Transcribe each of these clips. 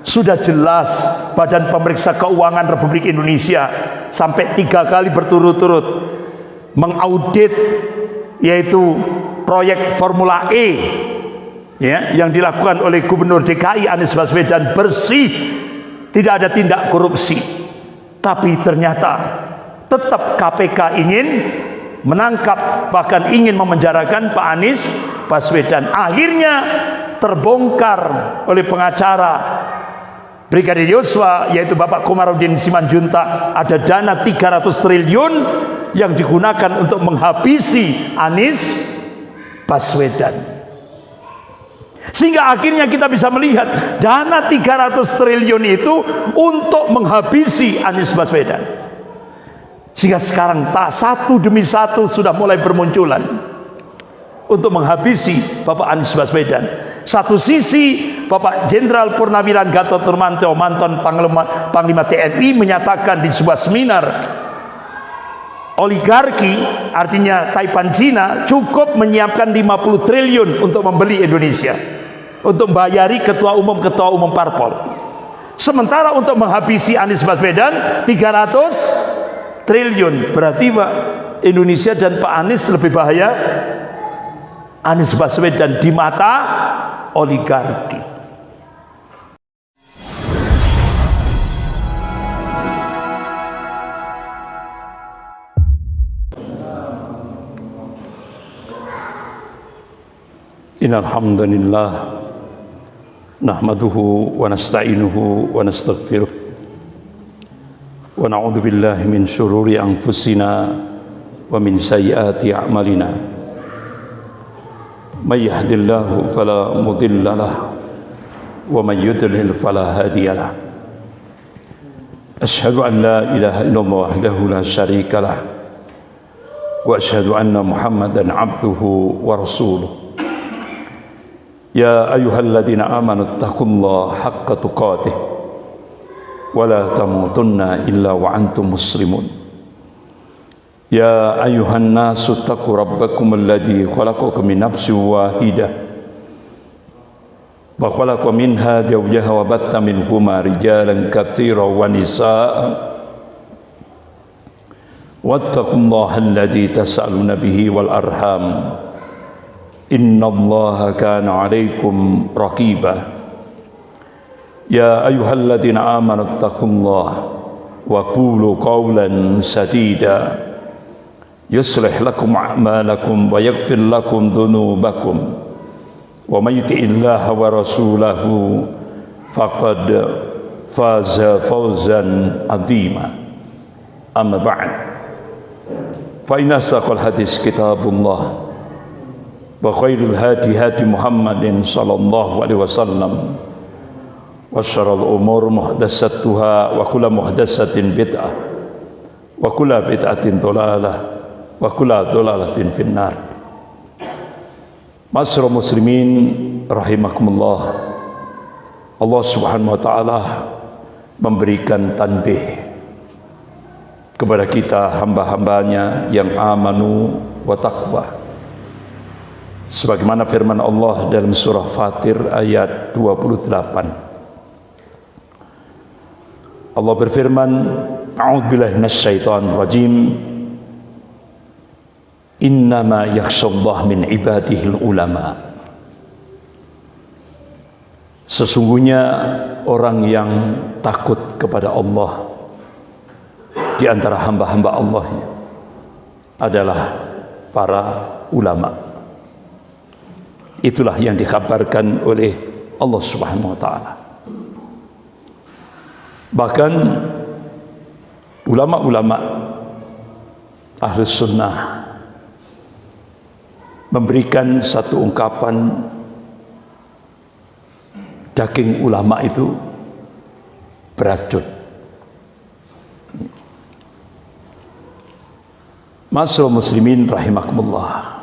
sudah jelas Badan Pemeriksa Keuangan Republik Indonesia sampai tiga kali berturut-turut mengaudit yaitu proyek Formula E ya yang dilakukan oleh Gubernur DKI Anies Baswedan bersih tidak ada tindak korupsi. Tapi ternyata tetap KPK ingin menangkap bahkan ingin memenjarakan Pak Anies Baswedan. Akhirnya terbongkar oleh pengacara Brigadir Yosua yaitu Bapak Komarudin Simanjuntak ada dana 300 triliun yang digunakan untuk menghabisi Anies Baswedan. Sehingga akhirnya kita bisa melihat dana 300 triliun itu untuk menghabisi Anies Baswedan. Sehingga sekarang tak satu demi satu sudah mulai bermunculan untuk menghabisi Bapak Anies Baswedan. Satu sisi Bapak Jenderal Purnawiran Gatot Nurmantio mantan Panglima, Panglima TNI menyatakan di sebuah seminar oligarki artinya Taipan Cina cukup menyiapkan 50 triliun untuk membeli Indonesia untuk membayari ketua umum ketua umum parpol. Sementara untuk menghabisi Anies Baswedan 300 triliun. Berarti Pak Indonesia dan Pak Anies lebih bahaya Anies Baswedan di mata oligarki. Innalhamdulillah Nahmaduhu wa nasta'inuhu wa nastaghfiruh Wa na'udhu billahi min syururi anfusina Wa min sayyati a'malina من يهد الله فلا مضل له ومن يضلل فلا هادي له. أشهد أن لا إله إلا الله وحده لا شريك له وأشهد أن محمدا عبده ورسوله. يا أيها الذين آمنوا اتقوا الله حق تقاته ولا تموتن إلا وأنتم مسلمون. يا أيها الناس اتقوا ربكم الذي خلقكم من نفس واحدة وخلق منها زوجها وبث منهما رجالا كثيرا ونساء. واتقوا الله الذي تسألون به والأرحام. إن الله كان عليكم رقيبا. يا أيها الذين آمنوا اتقوا الله وقولوا قولا سديدا. يصلح لكم أعمالكم ويغفر لكم ذنوبكم. ومن يطع الله ورسوله فقد فاز فوزا عظيما. أما بعد فإن أصدق الحديث كتاب الله وخير الهادي هادي محمد صلى الله عليه وسلم وشر الأمور محدثاتها وكل محدثة بدعة وكل بدعة ضلالة. wa kula dolalatin finnar. Masra muslimin rahimakumullah. Allah subhanahu wa ta'ala memberikan tanbih kepada kita hamba-hambanya yang amanu wa taqwa. Sebagaimana firman Allah dalam surah Fatir ayat 28 Allah berfirman A'udzubillahi minasyaitonir rajim Innama yakhshallah min ibadihil ulama Sesungguhnya orang yang takut kepada Allah di antara hamba-hamba Allah adalah para ulama. Itulah yang dikabarkan oleh Allah Subhanahu wa taala. Bahkan ulama-ulama ahli sunnah memberikan satu ungkapan daging ulama itu beracun. Masuk muslimin rahimakumullah.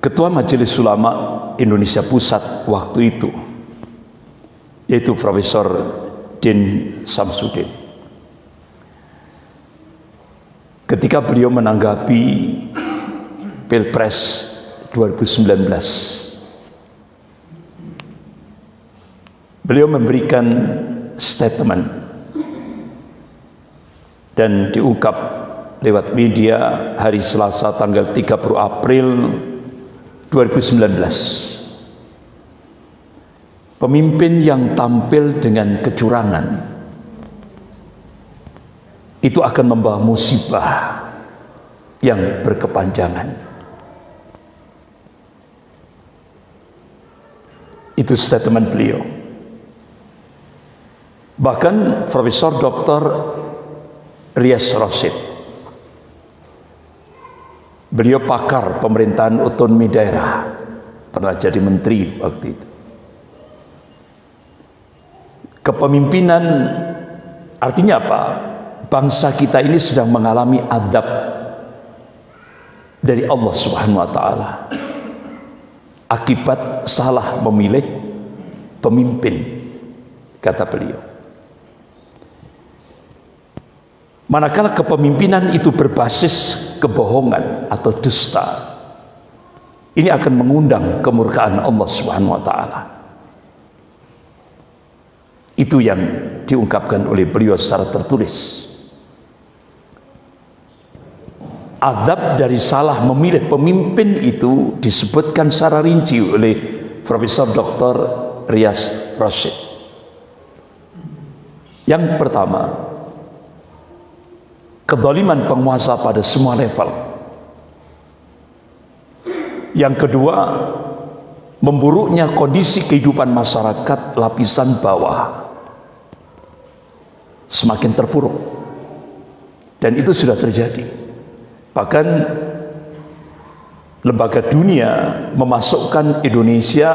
Ketua Majelis Ulama Indonesia Pusat waktu itu yaitu Profesor Din Samsudin. Ketika beliau menanggapi Pilpres 2019 beliau memberikan statement dan diungkap lewat media hari Selasa tanggal 30 April 2019 pemimpin yang tampil dengan kecurangan itu akan membawa musibah yang berkepanjangan Itu statement beliau. Bahkan Profesor Dr. Rias Rosid. Beliau pakar pemerintahan otonomi daerah. Pernah jadi menteri waktu itu. Kepemimpinan artinya apa? Bangsa kita ini sedang mengalami adab dari Allah Subhanahu wa taala. Akibat salah memilih pemimpin kata beliau. Manakala kepemimpinan itu berbasis kebohongan atau dusta ini akan mengundang kemurkaan Allah Subhanahu wa taala. Itu yang diungkapkan oleh beliau secara tertulis Azab dari salah memilih pemimpin itu disebutkan secara rinci oleh Profesor Dr. Rias Rashid. Yang pertama, kedoliman penguasa pada semua level. Yang kedua, memburuknya kondisi kehidupan masyarakat lapisan bawah semakin terpuruk. Dan itu sudah terjadi. Bahkan lembaga dunia memasukkan Indonesia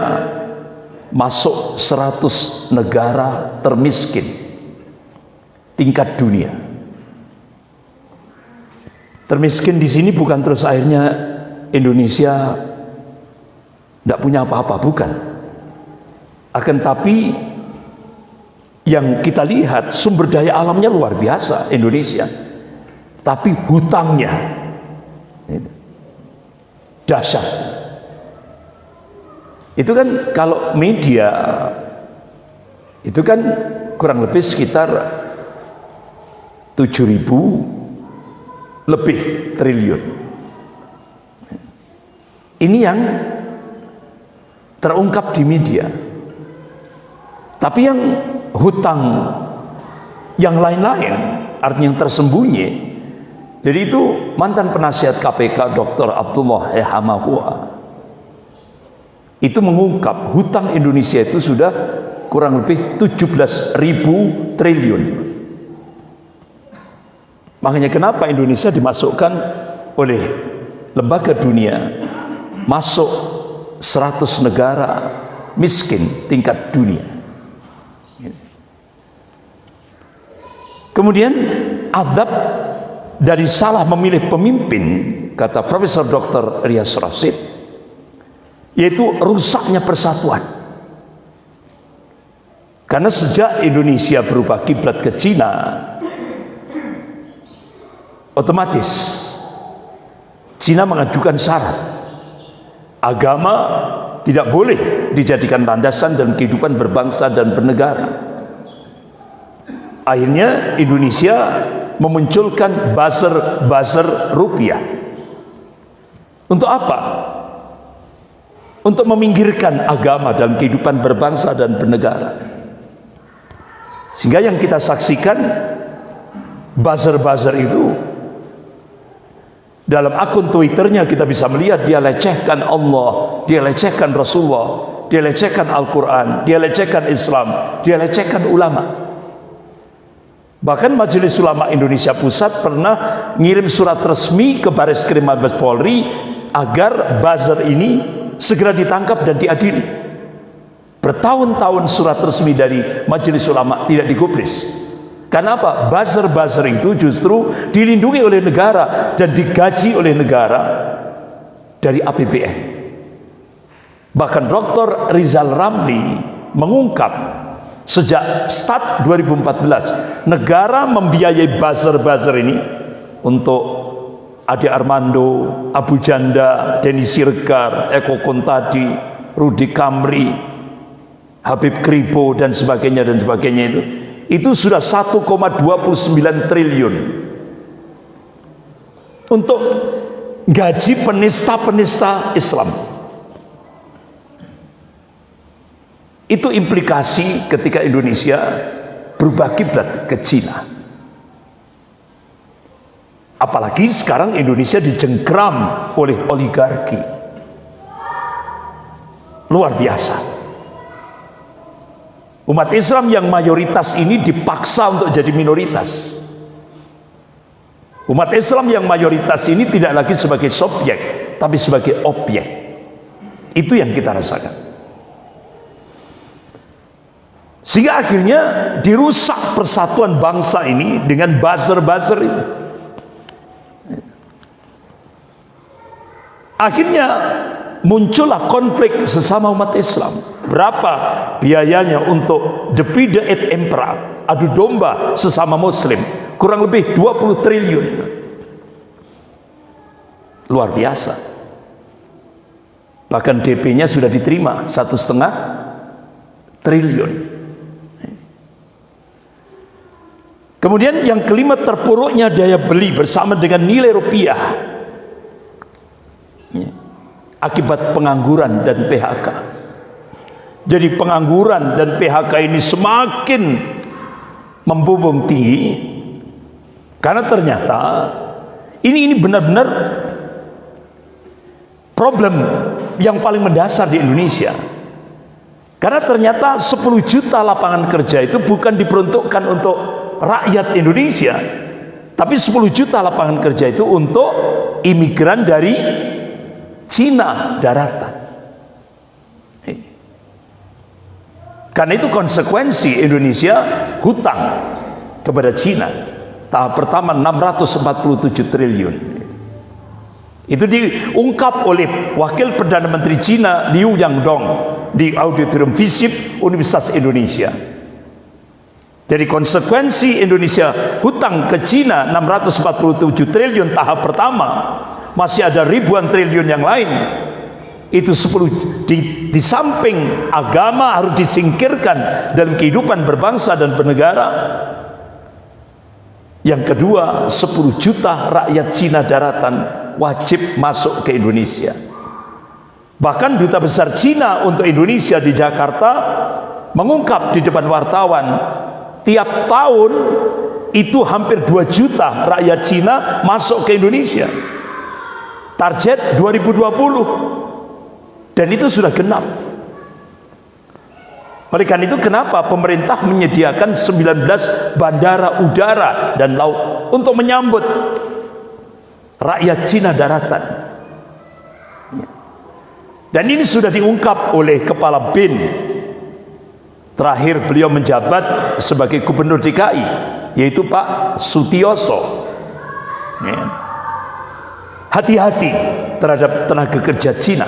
masuk 100 negara termiskin tingkat dunia. Termiskin di sini bukan terus akhirnya Indonesia tidak punya apa-apa, bukan. Akan tapi yang kita lihat sumber daya alamnya luar biasa Indonesia. Tapi hutangnya dahsyat. Itu kan kalau media itu kan kurang lebih sekitar 7000 lebih triliun. Ini yang terungkap di media. Tapi yang hutang yang lain-lain artinya yang tersembunyi jadi itu mantan penasihat KPK Dr. Abdullah Ehamahua itu mengungkap hutang Indonesia itu sudah kurang lebih 17 ribu triliun. Makanya kenapa Indonesia dimasukkan oleh lembaga dunia masuk 100 negara miskin tingkat dunia. Kemudian azab dari salah memilih pemimpin kata Profesor Dr. Rias Rasid yaitu rusaknya persatuan karena sejak Indonesia berubah kiblat ke Cina otomatis Cina mengajukan syarat agama tidak boleh dijadikan landasan dalam kehidupan berbangsa dan bernegara akhirnya Indonesia memunculkan buzzer-buzzer rupiah. Untuk apa? Untuk meminggirkan agama dalam kehidupan berbangsa dan bernegara. Sehingga yang kita saksikan buzzer-buzzer itu dalam akun Twitternya kita bisa melihat dia lecehkan Allah, dia lecehkan Rasulullah, dia lecehkan Al-Quran, dia lecehkan Islam, dia lecehkan ulama. Bahkan Majelis Ulama Indonesia Pusat pernah ngirim surat resmi ke Baris Krim Mabes Polri agar buzzer ini segera ditangkap dan diadili. Bertahun-tahun surat resmi dari Majelis Ulama tidak digubris. Karena apa? Buzzer-buzzer itu justru dilindungi oleh negara dan digaji oleh negara dari APBN. Bahkan Dr. Rizal Ramli mengungkap Sejak start 2014, negara membiayai buzzer-buzzer ini untuk Ade Armando, Abu Janda, Denny Sirgar, Eko Kontadi, Rudi Kamri, Habib Kribo dan sebagainya dan sebagainya itu. Itu sudah 1,29 triliun. Untuk gaji penista-penista Islam itu implikasi ketika Indonesia berubah kiblat ke Cina apalagi sekarang Indonesia dijengkram oleh oligarki luar biasa Umat Islam yang mayoritas ini dipaksa untuk jadi minoritas. Umat Islam yang mayoritas ini tidak lagi sebagai subjek, tapi sebagai objek. Itu yang kita rasakan. Sehingga akhirnya dirusak persatuan bangsa ini dengan buzzer-buzzer ini. Akhirnya muncullah konflik sesama umat Islam. Berapa biayanya untuk divide et impera adu domba sesama muslim? Kurang lebih 20 triliun. Luar biasa. Bahkan DP nya sudah diterima satu setengah triliun kemudian yang kelima terpuruknya daya beli bersama dengan nilai rupiah. Akibat pengangguran dan PHK jadi pengangguran dan PHK ini semakin membumbung tinggi. Karena ternyata ini ini benar-benar problem yang paling mendasar di Indonesia. Karena ternyata 10 juta lapangan kerja itu bukan diperuntukkan untuk rakyat Indonesia tapi 10 juta lapangan kerja itu untuk imigran dari Cina daratan. Karena itu konsekuensi Indonesia hutang kepada Cina. Tahap pertama 647 triliun. Itu diungkap oleh Wakil Perdana Menteri Cina Liu Yangdong di Auditorium FISIP Universitas Indonesia. Jadi konsekuensi Indonesia hutang ke Cina 647 triliun tahap pertama. Masih ada ribuan triliun yang lain. Itu 10 di, di samping agama harus disingkirkan dalam kehidupan berbangsa dan bernegara. Yang kedua 10 juta rakyat Cina daratan wajib masuk ke Indonesia. Bahkan duta besar Cina untuk Indonesia di Jakarta mengungkap di depan wartawan tiap tahun itu hampir 2 juta rakyat Cina masuk ke Indonesia. Target 2020 dan itu sudah genap. Oleh itu kenapa pemerintah menyediakan 19 bandara udara dan laut untuk menyambut rakyat Cina daratan? Dan ini sudah diungkap oleh kepala BIN terakhir beliau menjabat sebagai gubernur DKI yaitu Pak Sutioso. Ya. Hati-hati terhadap tenaga kerja Cina.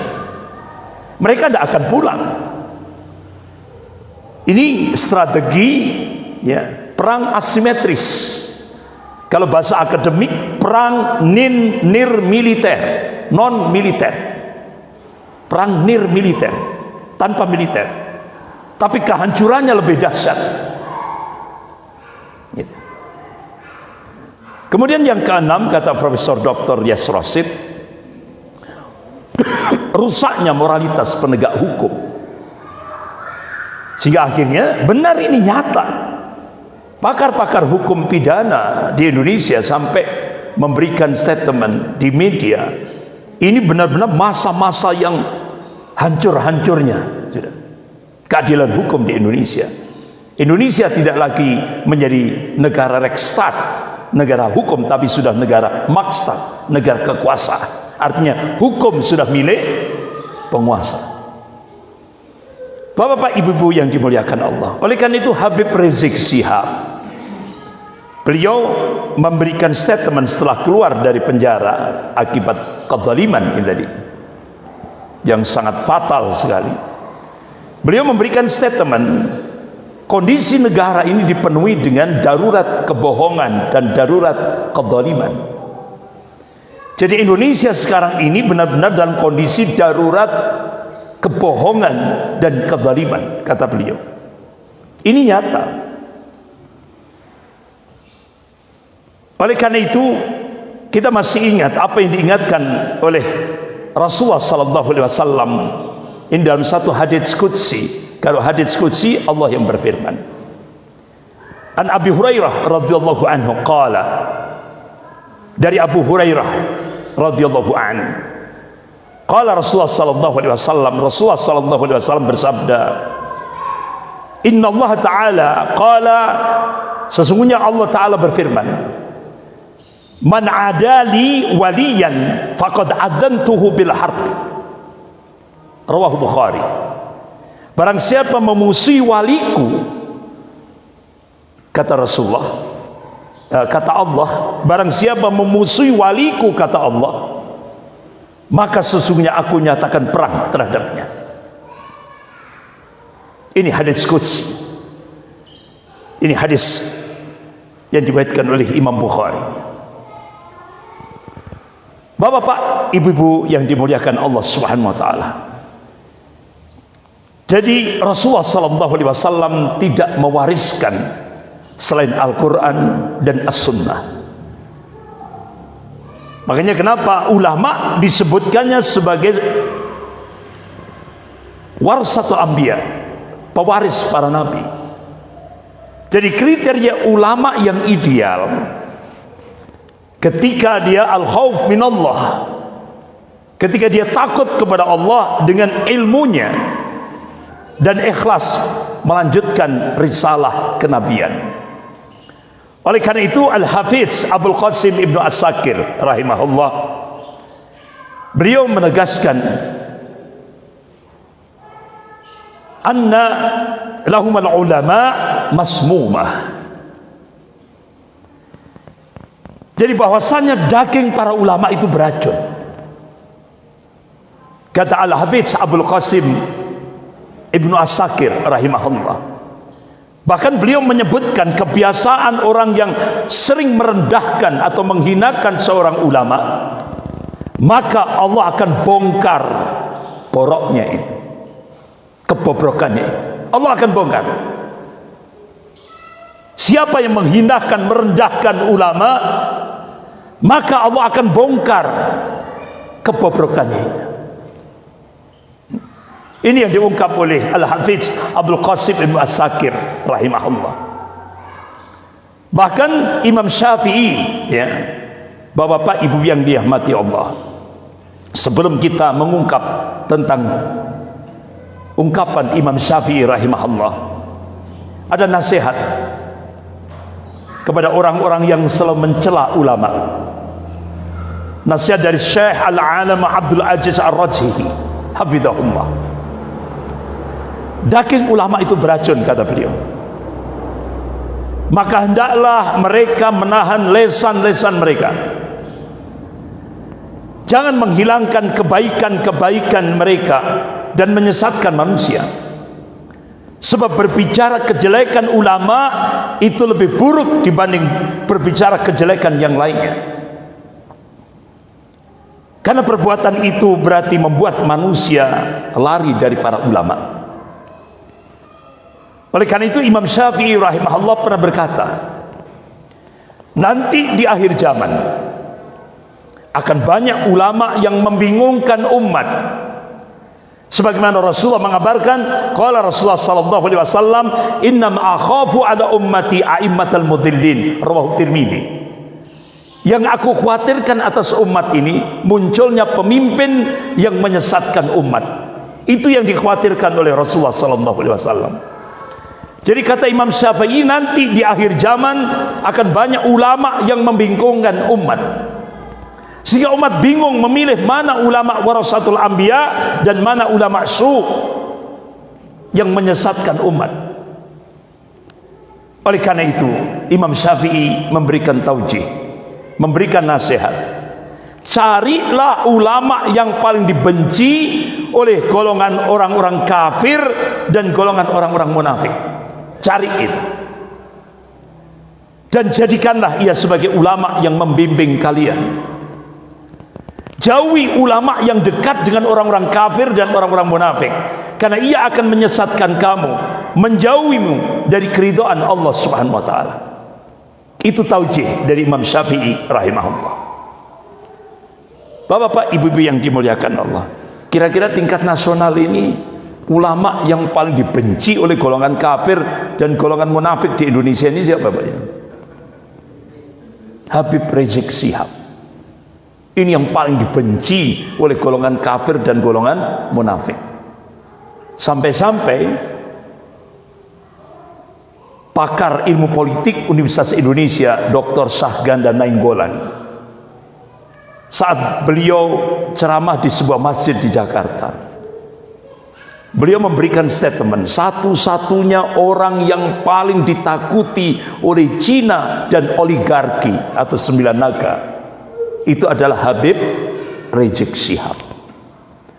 Mereka tidak akan pulang. Ini strategi ya perang asimetris. Kalau bahasa akademik perang nin nir militer non militer. Perang nir militer tanpa militer tapi kehancurannya lebih dahsyat Kemudian yang keenam kata Profesor Dr. Yes Rosid rusaknya moralitas penegak hukum. Sehingga akhirnya benar ini nyata. Pakar-pakar hukum pidana di Indonesia sampai memberikan statement di media. Ini benar-benar masa-masa yang hancur-hancurnya keadilan hukum di Indonesia. Indonesia tidak lagi menjadi negara rekstad negara hukum tapi sudah negara maksta negara kekuasaan. Artinya hukum sudah milik penguasa. Bapak-bapak ibu-ibu yang dimuliakan Allah. Oleh karena itu Habib Rizik Sihab beliau memberikan statement setelah keluar dari penjara akibat kezaliman ini tadi yang sangat fatal sekali beliau memberikan statement kondisi negara ini dipenuhi dengan darurat kebohongan dan darurat kezaliman. Jadi Indonesia sekarang ini benar-benar dalam kondisi darurat kebohongan dan kezaliman kata beliau. Ini nyata. Oleh karena itu kita masih ingat apa yang diingatkan oleh Rasulullah sallallahu alaihi wasallam ini dalam satu hadits qudsi kalau hadits qudsi Allah yang berfirman. An Abi Hurairah radhiyallahu anhu qala dari Abu Hurairah radhiyallahu anhu Qala Rasulullah sallallahu alaihi wasallam Rasulullah sallallahu alaihi wasallam bersabda Inna Allah Ta'ala Qala Sesungguhnya Allah Ta'ala berfirman Man adali waliyan Faqad adantuhu bil harb Rawahu Bukhari. Barang siapa memusuhi waliku Kata Rasulullah eh, Kata Allah Barang siapa memusuhi waliku Kata Allah maka sesungguhnya aku nyatakan perang terhadapnya. Ini hadis Quds ini hadis yang dibaitkan oleh Imam Bukhari. Bapak-bapak, ibu-ibu yang dimuliakan Allah Subhanahu wa taala. Jadi Rasulullah sallallahu alaihi wasallam tidak mewariskan selain Al-Qur'an dan As-Sunnah. Makanya kenapa ulama disebutkannya sebagai warsatul anbiya, pewaris para nabi. Jadi kriteria ulama yang ideal ketika dia al-khauf minallah ketika dia takut kepada Allah dengan ilmunya dan ikhlas melanjutkan risalah kenabian. Oleh karena itu Al-Hafiz Abdul Qasim Ibnu As-Sakir rahimahullah beliau menegaskan anna lahum al-ulama masmumah jadi bahwasanya daging para ulama itu beracun kata Al-Hafiz Abdul Qasim Ibnu As-Sakir rahimahullah Bahkan beliau menyebutkan kebiasaan orang yang sering merendahkan atau menghinakan seorang ulama, maka Allah akan bongkar poroknya itu, kebobrokannya itu. Allah akan bongkar. Siapa yang menghinakan, merendahkan ulama, maka Allah akan bongkar kebobrokannya itu. Ini yang diungkap oleh Al-Hafiz Abdul Qasim Ibn As-Sakir rahimahullah. Bahkan Imam Syafi'i ya, Bapak-bapak Ibu yang dirahmati Allah. Sebelum kita mengungkap tentang ungkapan Imam Syafi'i rahimahullah, ada nasihat kepada orang-orang yang selalu mencela ulama. Nasihat dari Syekh Al-Alam Abdul Aziz Ar-Rajhi, hafizahullah daging ulama itu beracun kata beliau. Maka hendaklah mereka menahan lesan-lesan mereka. Jangan menghilangkan kebaikan-kebaikan mereka dan menyesatkan manusia. Sebab berbicara kejelekan ulama itu lebih buruk dibanding berbicara kejelekan yang lainnya. Karena perbuatan itu berarti membuat manusia lari dari para ulama oleh karena itu Imam Syafi'i rahimahullah pernah berkata, nanti di akhir zaman akan banyak ulama yang membingungkan umat. Sebagaimana Rasulullah mengabarkan, qala Rasulullah sallallahu alaihi wasallam, "Innam akhafu ala ummati a'immatal mudillin." Rawahu Tirmizi. Yang aku khawatirkan atas umat ini munculnya pemimpin yang menyesatkan umat. Itu yang dikhawatirkan oleh Rasulullah sallallahu alaihi wasallam. Jadi kata Imam Syafi'i nanti di akhir zaman akan banyak ulama yang membingungkan umat. Sehingga umat bingung memilih mana ulama warasatul anbiya dan mana ulama su yang menyesatkan umat. Oleh karena itu, Imam Syafi'i memberikan taujih, memberikan nasihat. Carilah ulama yang paling dibenci oleh golongan orang-orang kafir dan golongan orang-orang munafik cari itu dan jadikanlah ia sebagai ulama yang membimbing kalian Jauhi ulama yang dekat dengan orang-orang kafir dan orang-orang munafik. Karena ia akan menyesatkan kamu, menjauhimu dari keridhaan Allah Subhanahu wa taala. Itu taujih dari Imam Syafi'i rahimahullah. Bapak-bapak, ibu-ibu yang dimuliakan Allah. Kira-kira tingkat nasional ini ulama yang paling dibenci oleh golongan kafir dan golongan munafik di Indonesia ini siapa Bapak ya? Habib Rizik Sihab. Ini yang paling dibenci oleh golongan kafir dan golongan munafik. Sampai-sampai pakar ilmu politik Universitas Indonesia Dr. Sahganda Nainggolan saat beliau ceramah di sebuah masjid di Jakarta beliau memberikan statement satu-satunya orang yang paling ditakuti oleh Cina dan oligarki atau sembilan naga itu adalah Habib Rizik Syihab.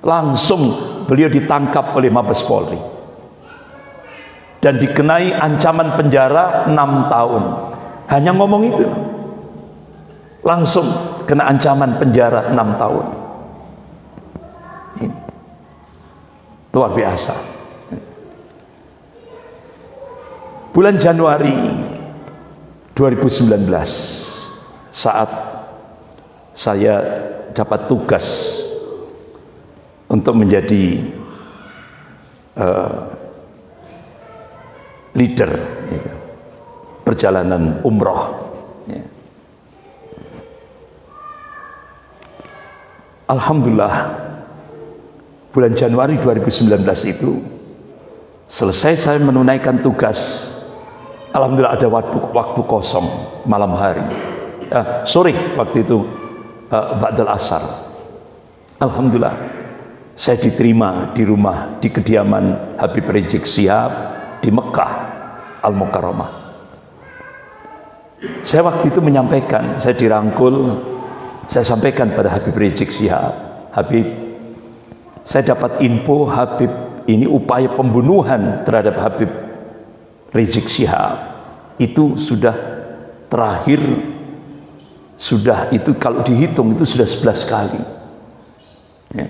Langsung beliau ditangkap oleh Mabes Polri dan dikenai ancaman penjara 6 tahun. Hanya ngomong itu. Langsung kena ancaman penjara 6 tahun Ini. Luar biasa bulan Januari 2019 saat saya dapat tugas untuk menjadi uh, leader gitu, perjalanan umroh. Ya. Alhamdulillah bulan Januari 2019 itu selesai saya menunaikan tugas. Alhamdulillah ada waktu, waktu kosong malam hari. Uh, sore waktu itu uh, Ba'dal Asar. Alhamdulillah saya diterima di rumah di kediaman Habib Rizik Sihab di Mekah Al-Mukarramah. Saya waktu itu menyampaikan saya dirangkul saya sampaikan pada Habib Rizik Sihab Habib saya dapat info Habib ini upaya pembunuhan terhadap Habib Rizik Sihab itu sudah terakhir. Sudah itu kalau dihitung itu sudah 11 kali. Ya.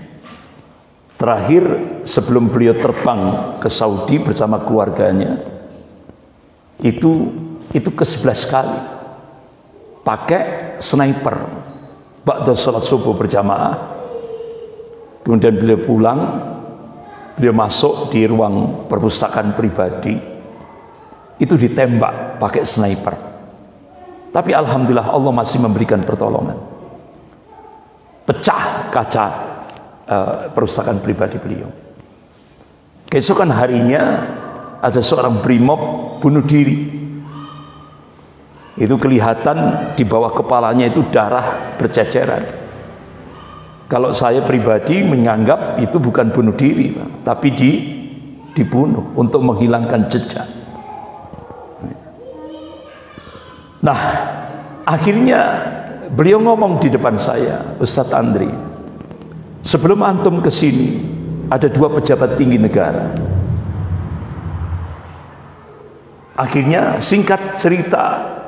terakhir sebelum beliau terbang ke Saudi bersama keluarganya itu itu ke 11 kali. Pakai sniper. Ba'da sholat subuh berjamaah kemudian beliau pulang beliau masuk di ruang perpustakaan pribadi itu ditembak pakai sniper tapi alhamdulillah Allah masih memberikan pertolongan. Pecah kaca uh, perpustakaan pribadi beliau. Keesokan harinya ada seorang brimob bunuh diri. Itu kelihatan di bawah kepalanya itu darah berceceran. Kalau saya pribadi menganggap itu bukan bunuh diri, tapi di dibunuh untuk menghilangkan jejak. Nah, akhirnya beliau ngomong di depan saya, Ustadz Andri, sebelum antum ke sini ada dua pejabat tinggi negara. Akhirnya singkat cerita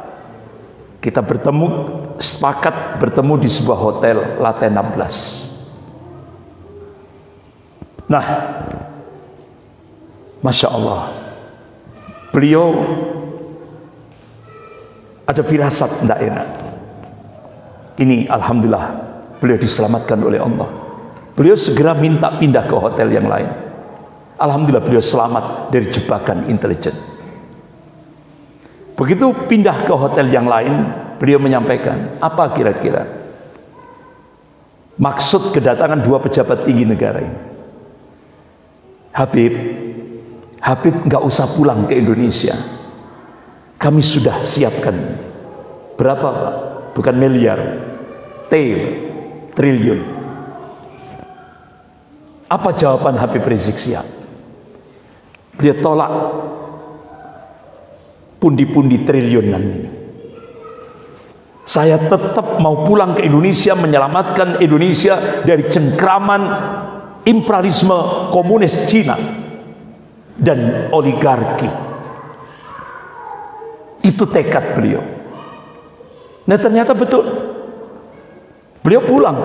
kita bertemu sepakat bertemu di sebuah hotel Latte 16. Nah, Masya Allah, beliau ada firasat tidak enak. Ini Alhamdulillah beliau diselamatkan oleh Allah. Beliau segera minta pindah ke hotel yang lain. Alhamdulillah beliau selamat dari jebakan intelijen begitu pindah ke hotel yang lain beliau menyampaikan apa kira-kira maksud kedatangan dua pejabat tinggi negara ini Habib Habib nggak usah pulang ke Indonesia kami sudah siapkan berapa Pak? Bukan miliar, T triliun. Apa jawaban Habib Rizik Sihab? Dia tolak pundi-pundi triliunan. Saya tetap mau pulang ke Indonesia menyelamatkan Indonesia dari cengkraman imperialisme komunis Cina dan oligarki itu tekad beliau. Nah ternyata betul. Beliau pulang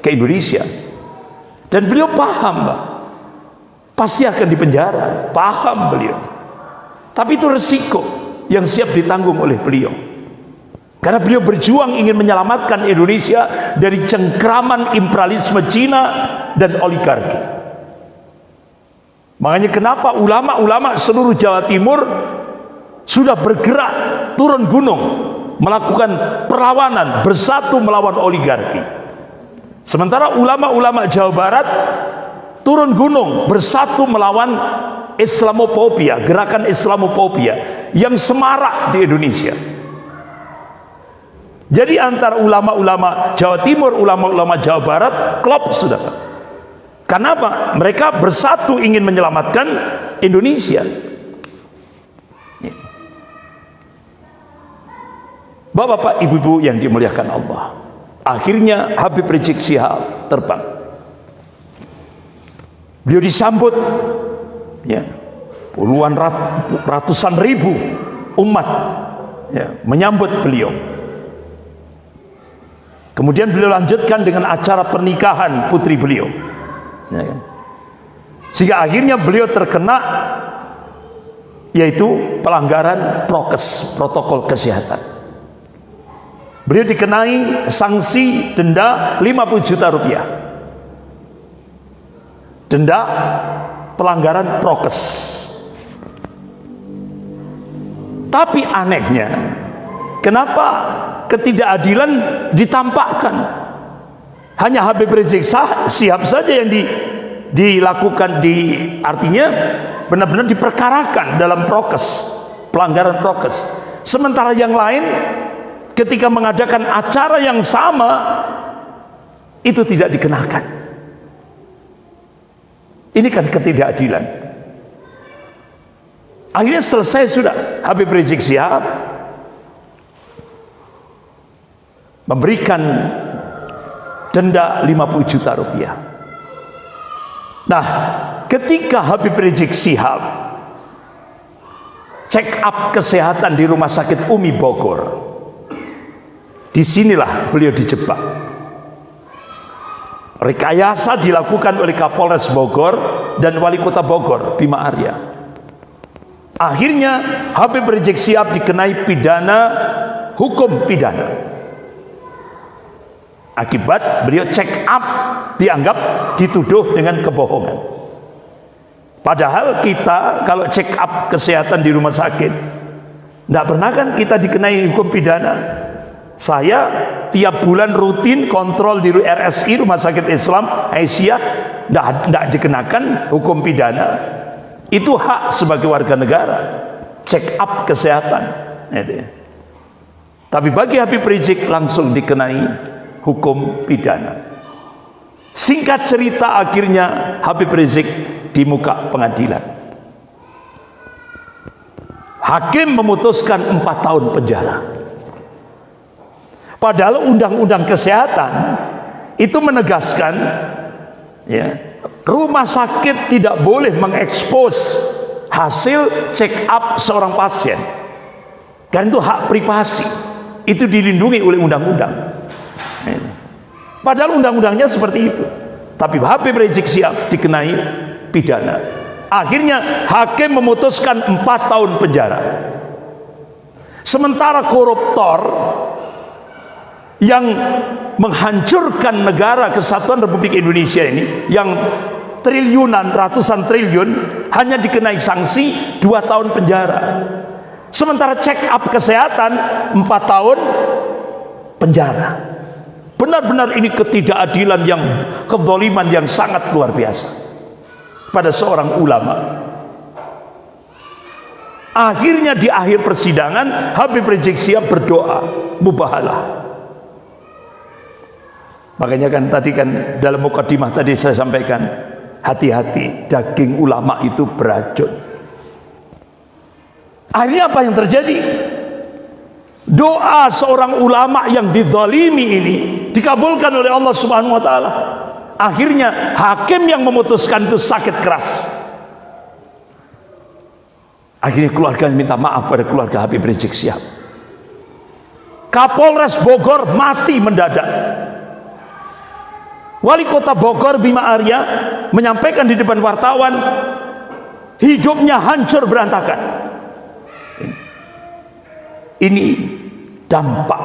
ke Indonesia. Dan beliau paham, Pak. Pasti akan dipenjara, paham beliau. Tapi itu resiko yang siap ditanggung oleh beliau. Karena beliau berjuang ingin menyelamatkan Indonesia dari cengkraman imperialisme Cina dan oligarki. Makanya kenapa ulama-ulama seluruh Jawa Timur sudah bergerak turun gunung melakukan perlawanan bersatu melawan oligarki. Sementara ulama-ulama Jawa Barat turun gunung bersatu melawan Islamophobia, gerakan Islamophobia yang semarak di Indonesia. Jadi antara ulama-ulama Jawa Timur, ulama-ulama Jawa Barat, klop sudah. Kenapa? Mereka bersatu ingin menyelamatkan Indonesia. Bapak-bapak, ibu-ibu yang dimuliakan Allah. Akhirnya Habib Rizik Sihab terbang. Beliau disambut ya. Puluhan rat, ratusan ribu umat ya, menyambut beliau. Kemudian beliau lanjutkan dengan acara pernikahan putri beliau. Ya kan? sehingga akhirnya beliau terkena yaitu pelanggaran prokes protokol kesehatan. Beliau dikenai sanksi denda 50 juta rupiah. Denda pelanggaran prokes. Tapi anehnya kenapa ketidakadilan ditampakkan? Hanya Habib Rizik siap saja yang di, dilakukan di artinya benar-benar diperkarakan dalam prokes pelanggaran prokes. Sementara yang lain ketika mengadakan acara yang sama itu tidak dikenakan ini kan ketidakadilan. Akhirnya selesai sudah. Habib Rizik Sihab memberikan denda 50 juta rupiah. Nah, ketika Habib Rizik Sihab check up kesehatan di Rumah Sakit Umi Bogor, di sinilah beliau dijebak rekayasa dilakukan oleh Kapolres Bogor dan Wali Kota Bogor Bima Arya. Akhirnya Habib Rizik Sihab dikenai pidana hukum pidana. Akibat beliau check up dianggap dituduh dengan kebohongan. Padahal kita kalau check up kesehatan di rumah sakit tidak pernah kan kita dikenai hukum pidana saya tiap bulan rutin kontrol di RSI Rumah Sakit Islam Aisyah tidak dikenakan hukum pidana. Itu hak sebagai warga negara. Check up kesehatan. Itu ya. Tapi bagi Habib Rizik langsung dikenai hukum pidana. Singkat cerita akhirnya Habib Rizik di muka pengadilan. Hakim memutuskan empat tahun penjara. Padahal undang-undang kesehatan itu menegaskan ya, rumah sakit tidak boleh mengekspos hasil check up seorang pasien. Karena itu hak privasi. Itu dilindungi oleh undang-undang. Padahal undang-undangnya seperti itu. Tapi Habib Rizik Sihab dikenai pidana. Akhirnya hakim memutuskan empat tahun penjara. Sementara koruptor yang menghancurkan negara kesatuan Republik Indonesia ini yang triliunan ratusan triliun hanya dikenai sanksi dua tahun penjara. Sementara check up kesehatan empat tahun penjara. Benar-benar ini ketidakadilan yang kedoliman yang sangat luar biasa pada seorang ulama. Akhirnya di akhir persidangan Habib Rizik Sihab berdoa mubahalah Makanya kan tadi kan dalam mukadimah tadi saya sampaikan hati-hati daging ulama itu beracun. Akhirnya apa yang terjadi? Doa seorang ulama yang didalimi ini dikabulkan oleh Allah Subhanahu wa taala. Akhirnya hakim yang memutuskan itu sakit keras. Akhirnya keluarga minta maaf pada keluarga Habib Rizik Sihab. Kapolres Bogor mati mendadak Wali kota Bogor Bima Arya menyampaikan di depan wartawan hidupnya hancur berantakan. Ini dampak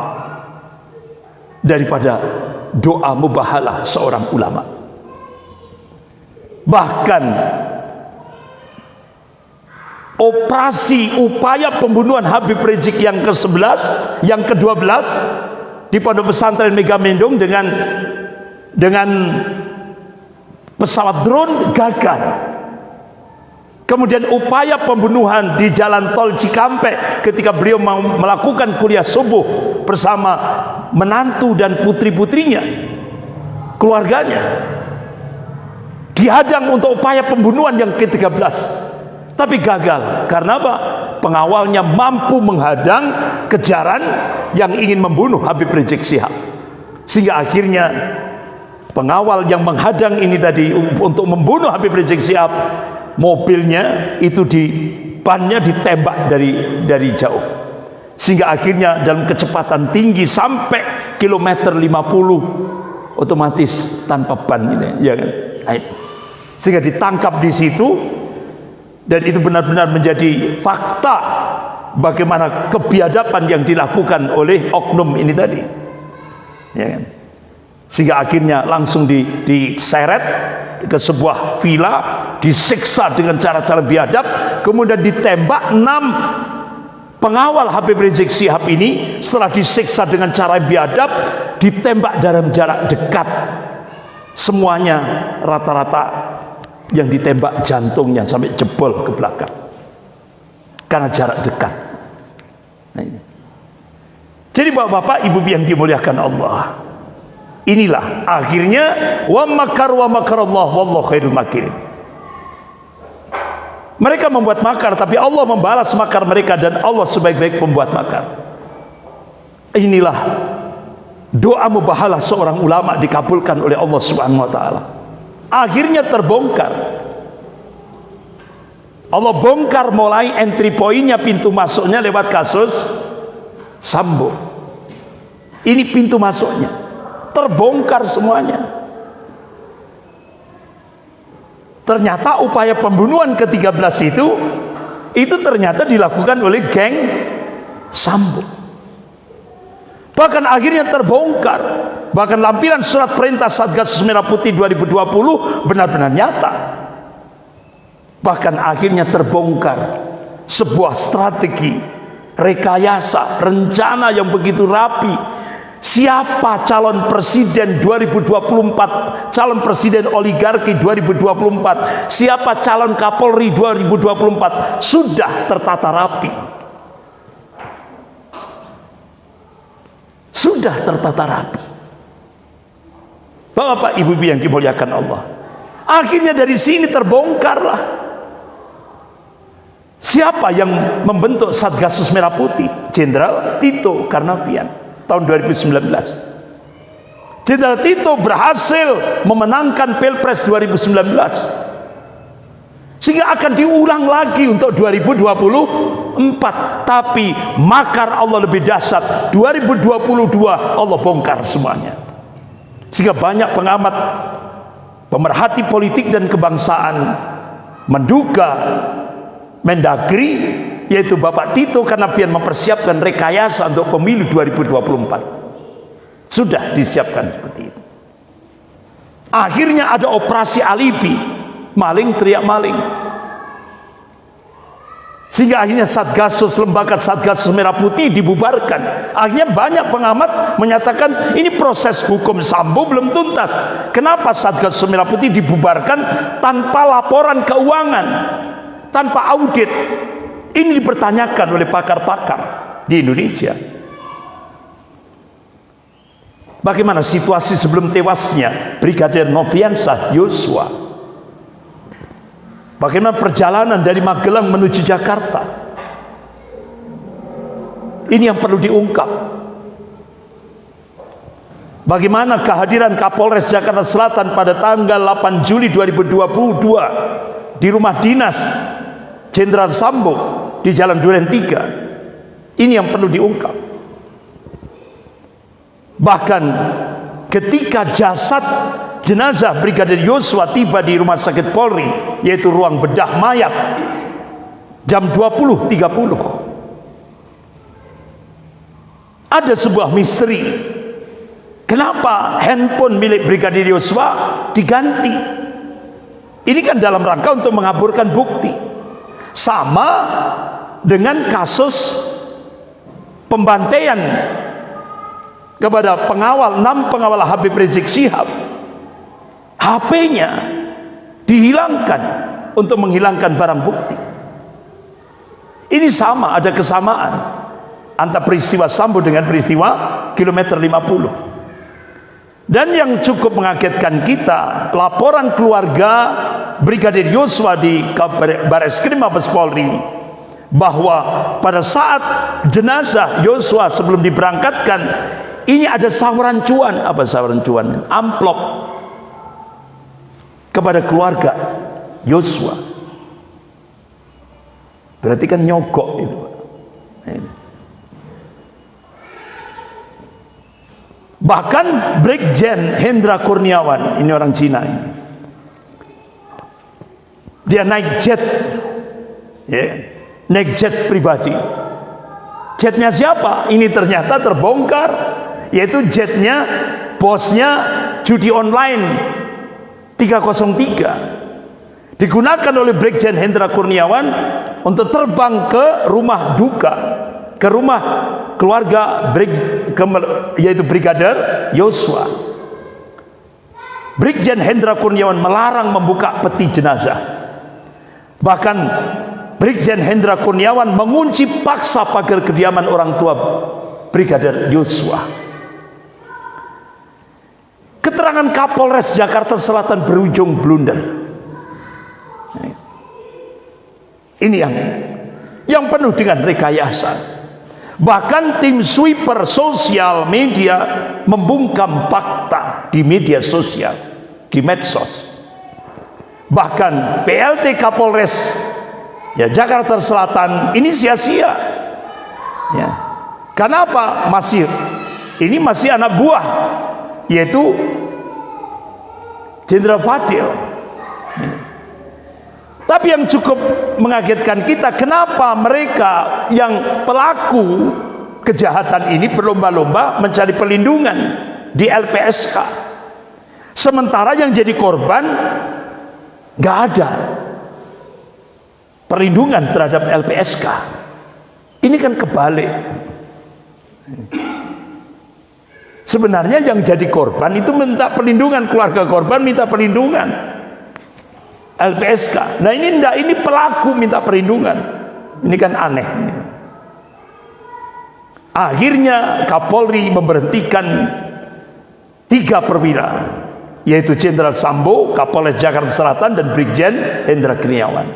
daripada doa mubahalah seorang ulama. Bahkan operasi upaya pembunuhan Habib Rizik yang ke-11 yang ke-12 di pondok pesantren Megamendung dengan dengan pesawat drone gagal. Kemudian upaya pembunuhan di jalan tol Cikampek ketika beliau mau melakukan kuliah subuh bersama menantu dan putri-putrinya keluarganya dihadang untuk upaya pembunuhan yang ke-13. Tapi gagal. Karena apa? Pengawalnya mampu menghadang kejaran yang ingin membunuh Habib Rizik Sihab sehingga akhirnya pengawal yang menghadang ini tadi untuk membunuh Habib Rizik Sihab mobilnya itu di bannya ditembak dari dari jauh. Sehingga akhirnya dalam kecepatan tinggi sampai kilometer 50 otomatis tanpa ban ini ya kan? Sehingga ditangkap di situ dan itu benar-benar menjadi fakta bagaimana kebiadaban yang dilakukan oleh oknum ini tadi. Ya kan? Sehingga akhirnya langsung di, diseret ke sebuah villa disiksa dengan cara-cara biadab kemudian ditembak enam pengawal Habib Rizik Sihab ini setelah disiksa dengan cara biadab ditembak dalam jarak dekat. Semuanya rata-rata yang ditembak jantungnya sampai jebol ke belakang. Karena jarak dekat. Nah jadi bapak-bapak ibu yang dimuliakan Allah inilah akhirnya wa makar wa makar Allah wallahu khairul makirin. Mereka membuat makar tapi Allah membalas makar mereka dan Allah sebaik-baik pembuat makar. Inilah doa mubahalah seorang ulama dikabulkan oleh Allah Subhanahu wa taala. Akhirnya terbongkar. Allah bongkar mulai entry pointnya pintu masuknya lewat kasus Sambo ini pintu masuknya terbongkar semuanya. Ternyata upaya pembunuhan ke-13 itu itu ternyata dilakukan oleh geng Sambo. Bahkan akhirnya terbongkar. Bahkan lampiran surat perintah Satgas Merah Putih 2020 benar-benar nyata. Bahkan akhirnya terbongkar sebuah strategi rekayasa rencana yang begitu rapi siapa calon presiden 2024 calon presiden oligarki 2024 siapa calon kapolri 2024 sudah tertata rapi. Sudah tertata rapi. Bapak Ibu yang dimuliakan Allah. Akhirnya dari sini terbongkarlah. Siapa yang membentuk Satgasus Merah Putih? Jenderal Tito Karnavian tahun 2019. Jenderal Tito berhasil memenangkan Pilpres 2019 sehingga akan diulang lagi untuk 2024 tapi makar Allah lebih dahsyat. 2022 Allah bongkar semuanya. Sehingga banyak pengamat pemerhati politik dan kebangsaan menduga Mendagri yaitu Bapak Tito Karnavian mempersiapkan rekayasa untuk pemilu 2024 sudah disiapkan seperti itu. Akhirnya ada operasi alibi. Maling teriak maling. Sehingga akhirnya Satgasus lembaga Satgasus Merah Putih dibubarkan. Akhirnya banyak pengamat menyatakan ini proses hukum Sambo belum tuntas. Kenapa Satgasus Merah Putih dibubarkan tanpa laporan keuangan tanpa audit ini dipertanyakan oleh pakar-pakar di Indonesia bagaimana situasi sebelum tewasnya Brigadir Noviansah Yosua Bagaimana perjalanan dari Magelang menuju Jakarta? Ini yang perlu diungkap. Bagaimana kehadiran Kapolres Jakarta Selatan pada tanggal 8 Juli 2022 di rumah dinas Jenderal Sambo di Jalan Duren 3. Ini yang perlu diungkap. Bahkan ketika jasad jenazah Brigadir Yosua tiba di rumah sakit Polri yaitu ruang bedah mayat jam 20.30 ada sebuah misteri kenapa handphone milik Brigadir Yosua diganti ini kan dalam rangka untuk mengaburkan bukti sama dengan kasus pembantaian kepada pengawal enam pengawal Habib Rizik Sihab HP-nya dihilangkan untuk menghilangkan barang bukti. Ini sama ada kesamaan antara peristiwa Sambo dengan peristiwa kilometer 50 dan yang cukup mengagetkan kita laporan keluarga Brigadir Yosua di Baris Krim Mabes Polri bahwa pada saat jenazah Yosua sebelum diberangkatkan ini ada sawaran cuan. Apa sawaran cuan? Amplop kepada keluarga Yosua. Berarti kan nyogok itu bahkan Brigjen Hendra Kurniawan ini orang Cina ini. Dia naik jet ya, naik jet pribadi. Jetnya siapa? ini ternyata terbongkar yaitu jetnya bosnya judi online 303 digunakan oleh Brigjen Hendra Kurniawan untuk terbang ke rumah duka ke rumah keluarga Brig, ke, yaitu Brigadir Yosua Brigjen Hendra Kurniawan melarang membuka peti jenazah bahkan Brigjen Hendra Kurniawan mengunci paksa pagar kediaman orang tua Brigadir Yosua Keterangan Kapolres Jakarta Selatan berujung blunder. Ini yang yang penuh dengan rekayasa. Bahkan tim sweeper sosial media membungkam fakta di media sosial, di medsos. Bahkan PLT Kapolres ya Jakarta Selatan ini sia-sia. Ya. Kenapa? Masih ini masih anak buah yaitu Jenderal Fadil tapi yang cukup mengagetkan kita kenapa mereka yang pelaku kejahatan ini berlomba-lomba mencari pelindungan di LPSK sementara yang jadi korban nggak ada perlindungan terhadap LPSK ini kan kebalik. Sebenarnya yang jadi korban itu minta perlindungan, keluarga korban minta perlindungan. LPSK. Nah ini enggak, ini pelaku minta perlindungan. Ini kan aneh. Akhirnya Kapolri memberhentikan tiga perwira, yaitu Jenderal Sambo, Kapolres Jakarta Selatan, dan Brigjen Hendra Kurniawan.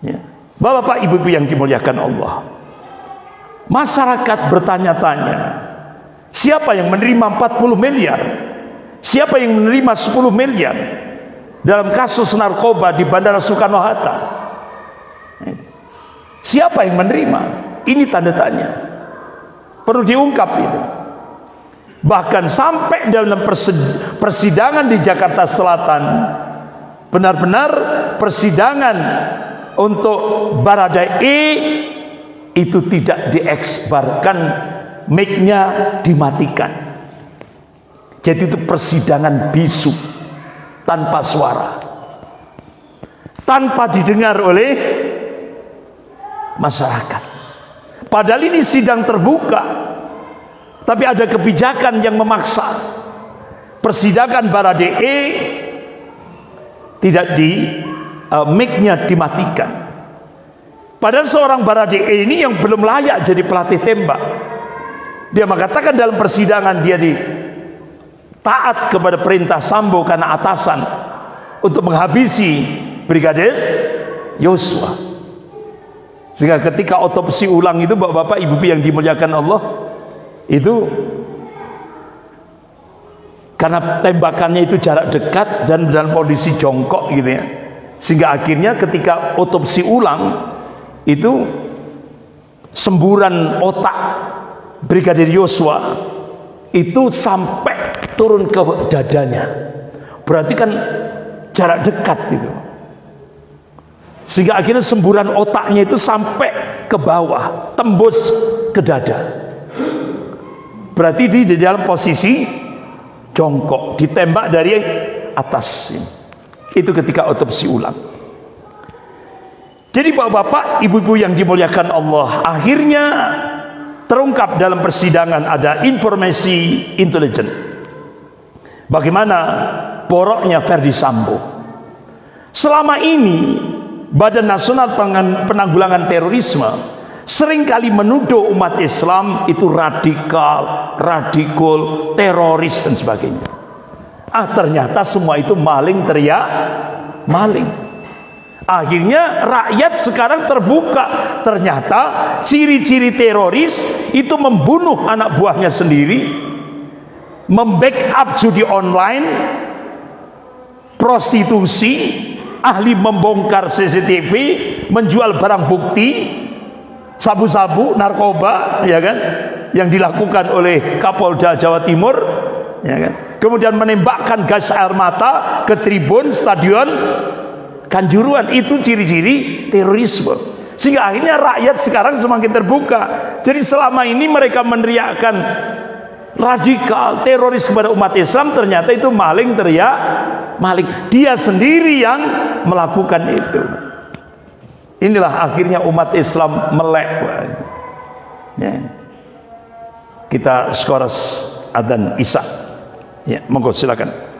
Ya. Bapak-bapak, ibu-ibu yang dimuliakan Allah. Masyarakat bertanya-tanya, Siapa yang menerima 40 miliar? Siapa yang menerima 10 miliar? Dalam kasus narkoba di Bandara Soekarno-Hatta. Siapa yang menerima? Ini tanda tanya. Perlu diungkap itu. Bahkan sampai dalam persidangan di Jakarta Selatan benar-benar persidangan untuk Barada E itu tidak dieksbarkan mic-nya dimatikan jadi itu persidangan bisu tanpa suara tanpa didengar oleh masyarakat. Padahal ini sidang terbuka tapi ada kebijakan yang memaksa. Persidangan Barade E tidak di uh, mic-nya dimatikan. Padahal seorang Barade ini yang belum layak jadi pelatih tembak. Dia mengatakan dalam persidangan dia di taat kepada perintah Sambo karena atasan untuk menghabisi Brigadir Yosua. Sehingga ketika otopsi ulang itu Bapak-bapak Ibu yang dimuliakan Allah itu karena tembakannya itu jarak dekat dan dalam kondisi jongkok gitu ya. Sehingga akhirnya ketika otopsi ulang itu semburan otak Brigadir Yosua itu sampai turun ke dadanya. Berarti kan jarak dekat itu. Sehingga akhirnya semburan otaknya itu sampai ke bawah, tembus ke dada. Berarti di, di dalam posisi jongkok, ditembak dari atas. Itu ketika otopsi ulang. Jadi bapak-bapak, ibu-ibu yang dimuliakan Allah, akhirnya terungkap dalam persidangan ada informasi intelijen. Bagaimana boroknya Ferdi Sambo. Selama ini Badan Nasional Penanggulangan Terorisme sering kali menuduh umat Islam itu radikal, radikal, teroris dan sebagainya. Ah ternyata semua itu maling teriak, maling. Akhirnya rakyat sekarang terbuka. Ternyata ciri-ciri teroris itu membunuh anak buahnya sendiri, membackup judi online, prostitusi, ahli membongkar CCTV, menjual barang bukti, sabu-sabu, narkoba, ya kan, yang dilakukan oleh Kapolda Jawa Timur, ya kan. Kemudian menembakkan gas air mata ke tribun stadion Kanjuruan itu ciri-ciri terorisme. Sehingga akhirnya rakyat sekarang semakin terbuka. Jadi selama ini mereka meneriakkan radikal teroris kepada umat Islam ternyata itu maling teriak maling dia sendiri yang melakukan itu inilah akhirnya umat Islam melek ya. kita skoros adzan isya ya monggo silakan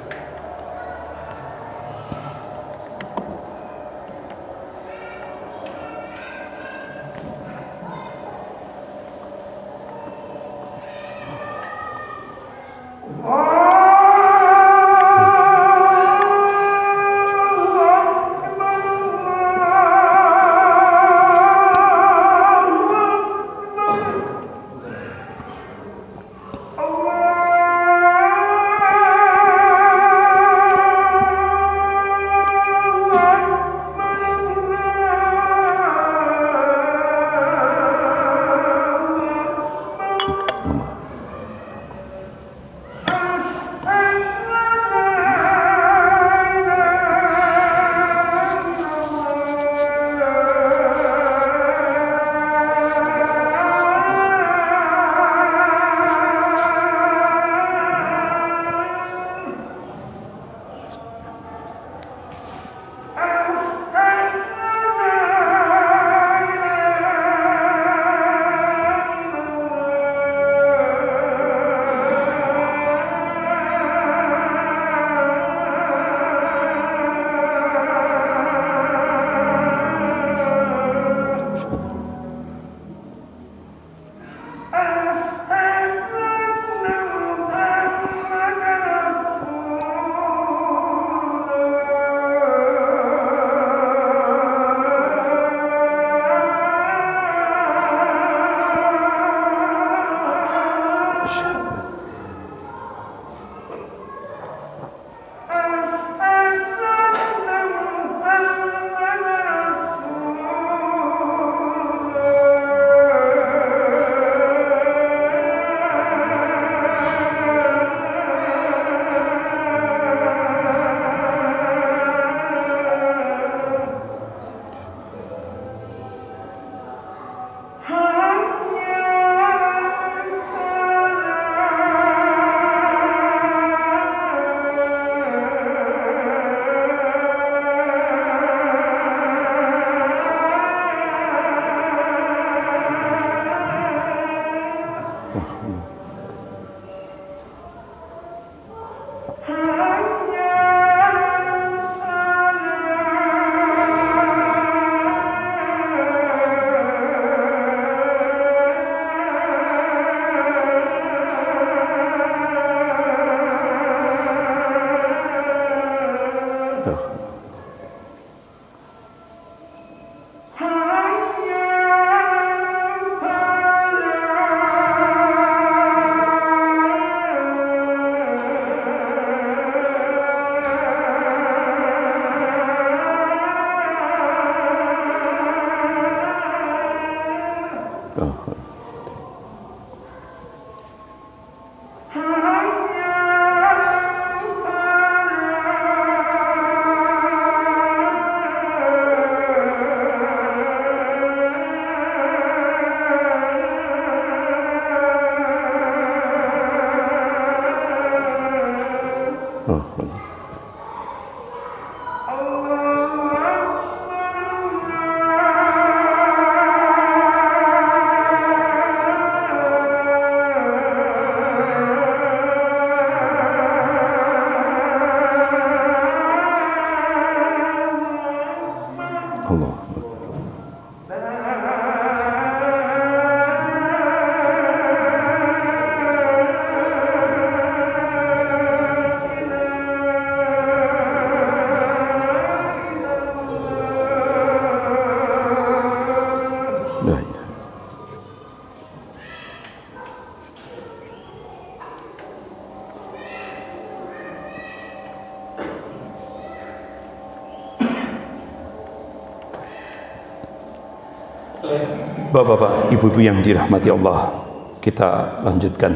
Bapak-bapak, ibu-ibu yang dirahmati Allah, kita lanjutkan.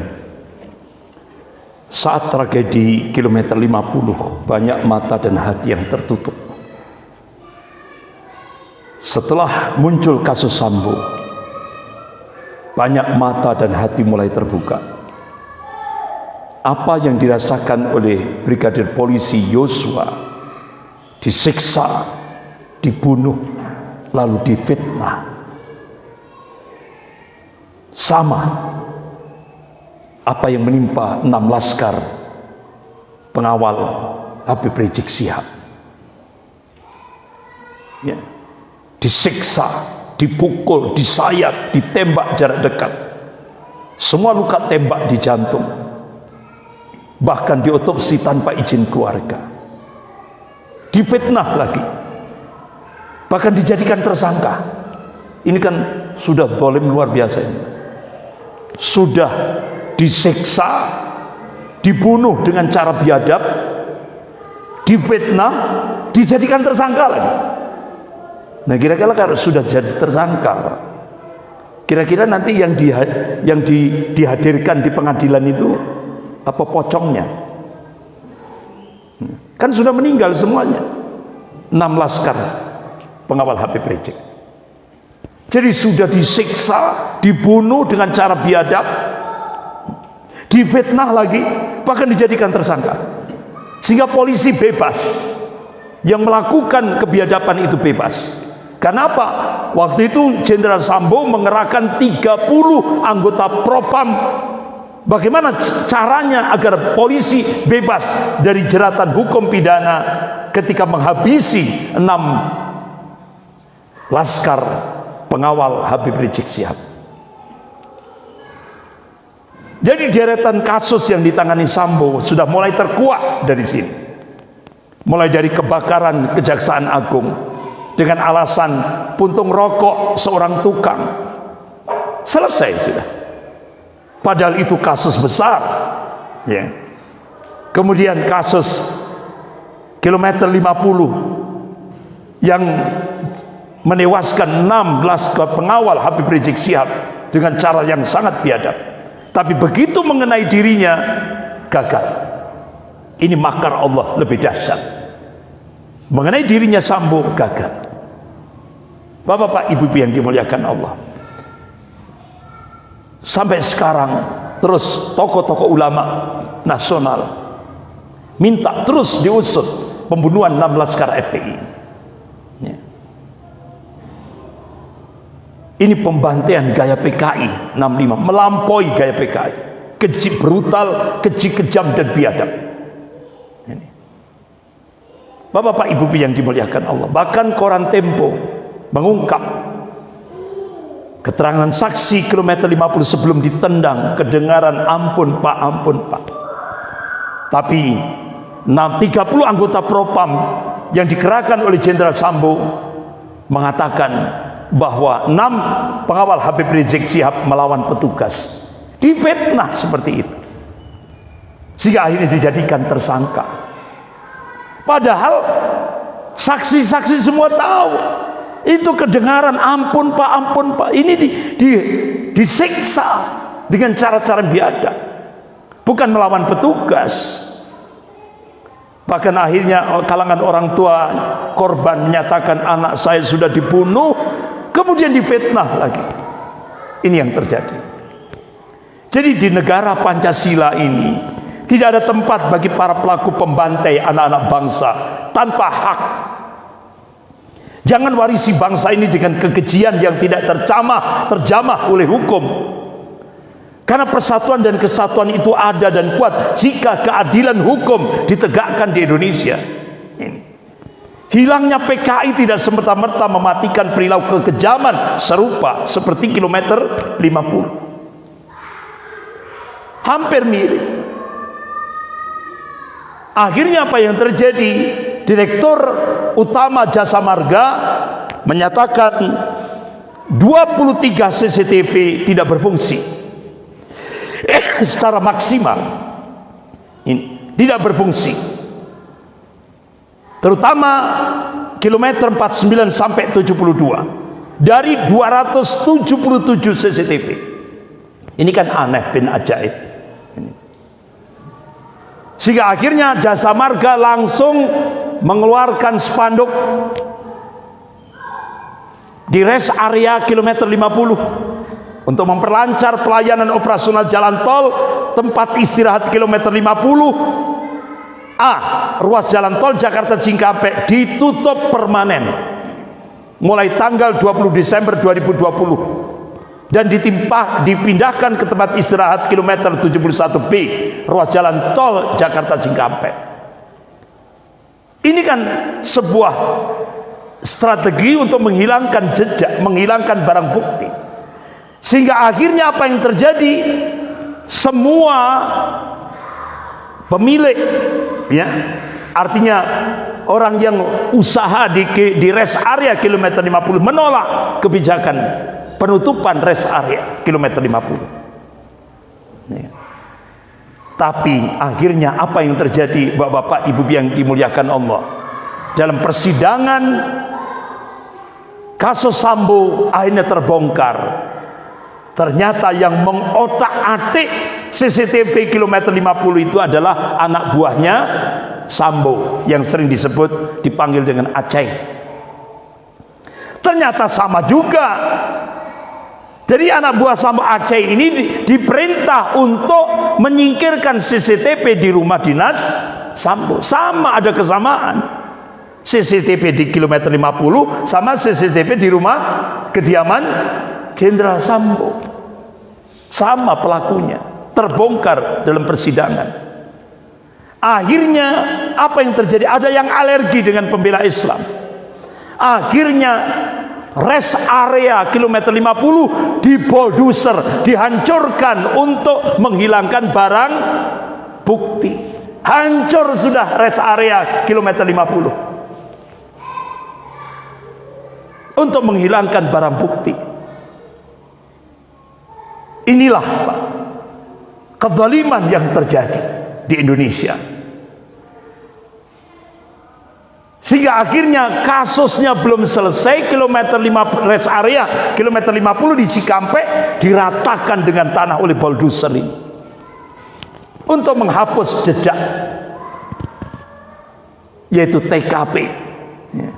Saat tragedi kilometer 50, banyak mata dan hati yang tertutup. Setelah muncul kasus Sambo, banyak mata dan hati mulai terbuka. Apa yang dirasakan oleh Brigadir Polisi Yosua disiksa, dibunuh, lalu difitnah sama apa yang menimpa enam laskar pengawal Habib Rizik Sihab ya. disiksa dipukul, disayat, ditembak jarak dekat. Semua luka tembak di jantung. Bahkan diotopsi tanpa izin keluarga. Difitnah lagi. Bahkan dijadikan tersangka. Ini kan sudah dolim luar biasa ini sudah diseksa, dibunuh dengan cara biadab, difitnah, dijadikan tersangka lagi. Nah kira-kira kalau sudah jadi tersangka, kira-kira nanti yang di, yang di, dihadirkan di pengadilan itu apa pocongnya? Kan sudah meninggal semuanya. Enam laskar pengawal Habib Rizik. Jadi sudah disiksa, dibunuh dengan cara biadab, difitnah lagi, bahkan dijadikan tersangka. Sehingga polisi bebas. Yang melakukan kebiadaban itu bebas. Kenapa? Waktu itu Jenderal Sambo mengerahkan 30 anggota propam Bagaimana caranya agar polisi bebas dari jeratan hukum pidana ketika menghabisi enam laskar pengawal Habib Rizik Sihab. Jadi deretan kasus yang ditangani Sambo sudah mulai terkuat dari sini. Mulai dari kebakaran Kejaksaan Agung dengan alasan puntung rokok seorang tukang. Selesai sudah. Padahal itu kasus besar. Ya. Kemudian kasus kilometer 50 yang menewaskan 16 pengawal Habib Rizik Sihab dengan cara yang sangat biadab. Tapi begitu mengenai dirinya gagal. Ini makar Allah lebih dahsyat. Mengenai dirinya Sambo gagal. Bapak-bapak ibu-ibu yang dimuliakan Allah. Sampai sekarang terus tokoh-tokoh ulama nasional minta terus diusut pembunuhan 16 laskar FPI Ini pembantaian gaya PKI 65 melampaui gaya PKI. Keji brutal, keji kejam dan biadab. Bapak-bapak ibu yang dimuliakan Allah, bahkan koran Tempo mengungkap keterangan saksi kilometer 50 sebelum ditendang kedengaran ampun Pak, ampun Pak. Tapi 30 anggota propam yang dikerahkan oleh Jenderal Sambo mengatakan bahwa enam pengawal Habib Rizik Sihab melawan petugas. Difitnah seperti itu. Sehingga akhirnya dijadikan tersangka. Padahal saksi-saksi semua tahu. Itu kedengaran ampun pak ampun pak. Ini di, di, disiksa dengan cara-cara biadab. Bukan melawan petugas. Bahkan akhirnya kalangan orang tua korban menyatakan anak saya sudah dibunuh kemudian difitnah lagi. Ini yang terjadi. Jadi di negara Pancasila ini tidak ada tempat bagi para pelaku pembantai anak-anak bangsa tanpa hak. Jangan warisi bangsa ini dengan kekejian yang tidak tercamah terjamah oleh hukum. Karena persatuan dan kesatuan itu ada dan kuat jika keadilan hukum ditegakkan di Indonesia Hilangnya PKI tidak semerta-merta mematikan perilaku kekejaman serupa seperti kilometer 50. Hampir mirip. Akhirnya apa yang terjadi? Direktur utama Jasa Marga menyatakan 23 CCTV tidak berfungsi secara maksimal. Ini tidak berfungsi terutama kilometer 49 sampai 72 dari 277 CCTV. Ini kan aneh bin ajaib. Sehingga akhirnya jasa marga langsung mengeluarkan spanduk di rest area kilometer 50 untuk memperlancar pelayanan operasional jalan tol tempat istirahat kilometer 50 A. Ruas jalan tol Jakarta Cikampek ditutup permanen mulai tanggal 20 Desember 2020 dan ditimpa dipindahkan ke tempat istirahat kilometer 71B ruas jalan tol Jakarta Cikampek. Ini kan sebuah strategi untuk menghilangkan jejak, menghilangkan barang bukti. Sehingga akhirnya apa yang terjadi? Semua pemilik ya. Artinya orang yang usaha di di rest area kilometer 50 menolak kebijakan penutupan rest area kilometer 50 ya. tapi akhirnya apa yang terjadi bapak-bapak ibu yang dimuliakan Allah? Dalam persidangan kasus Sambo akhirnya terbongkar ternyata yang mengotak-atik CCTV kilometer 50 itu adalah anak buahnya Sambo yang sering disebut dipanggil dengan Aceh. Ternyata sama juga. Jadi anak buah Sambo Aceh ini di, diperintah untuk menyingkirkan CCTV di rumah dinas Sambo. Sama ada kesamaan. CCTV di kilometer 50 sama CCTV di rumah kediaman Jenderal Sambo. Sama pelakunya terbongkar dalam persidangan. Akhirnya apa yang terjadi? Ada yang alergi dengan pembela Islam. Akhirnya rest area kilometer 50 dibolduser dihancurkan untuk menghilangkan barang bukti. Hancur sudah rest area kilometer 50 untuk menghilangkan barang bukti inilah Pak kezaliman yang terjadi di Indonesia. Sehingga akhirnya kasusnya belum selesai kilometer 5 rest area kilometer 50 di Cikampek diratakan dengan tanah oleh bulldozer ini. Untuk menghapus jejak yaitu TKP ya.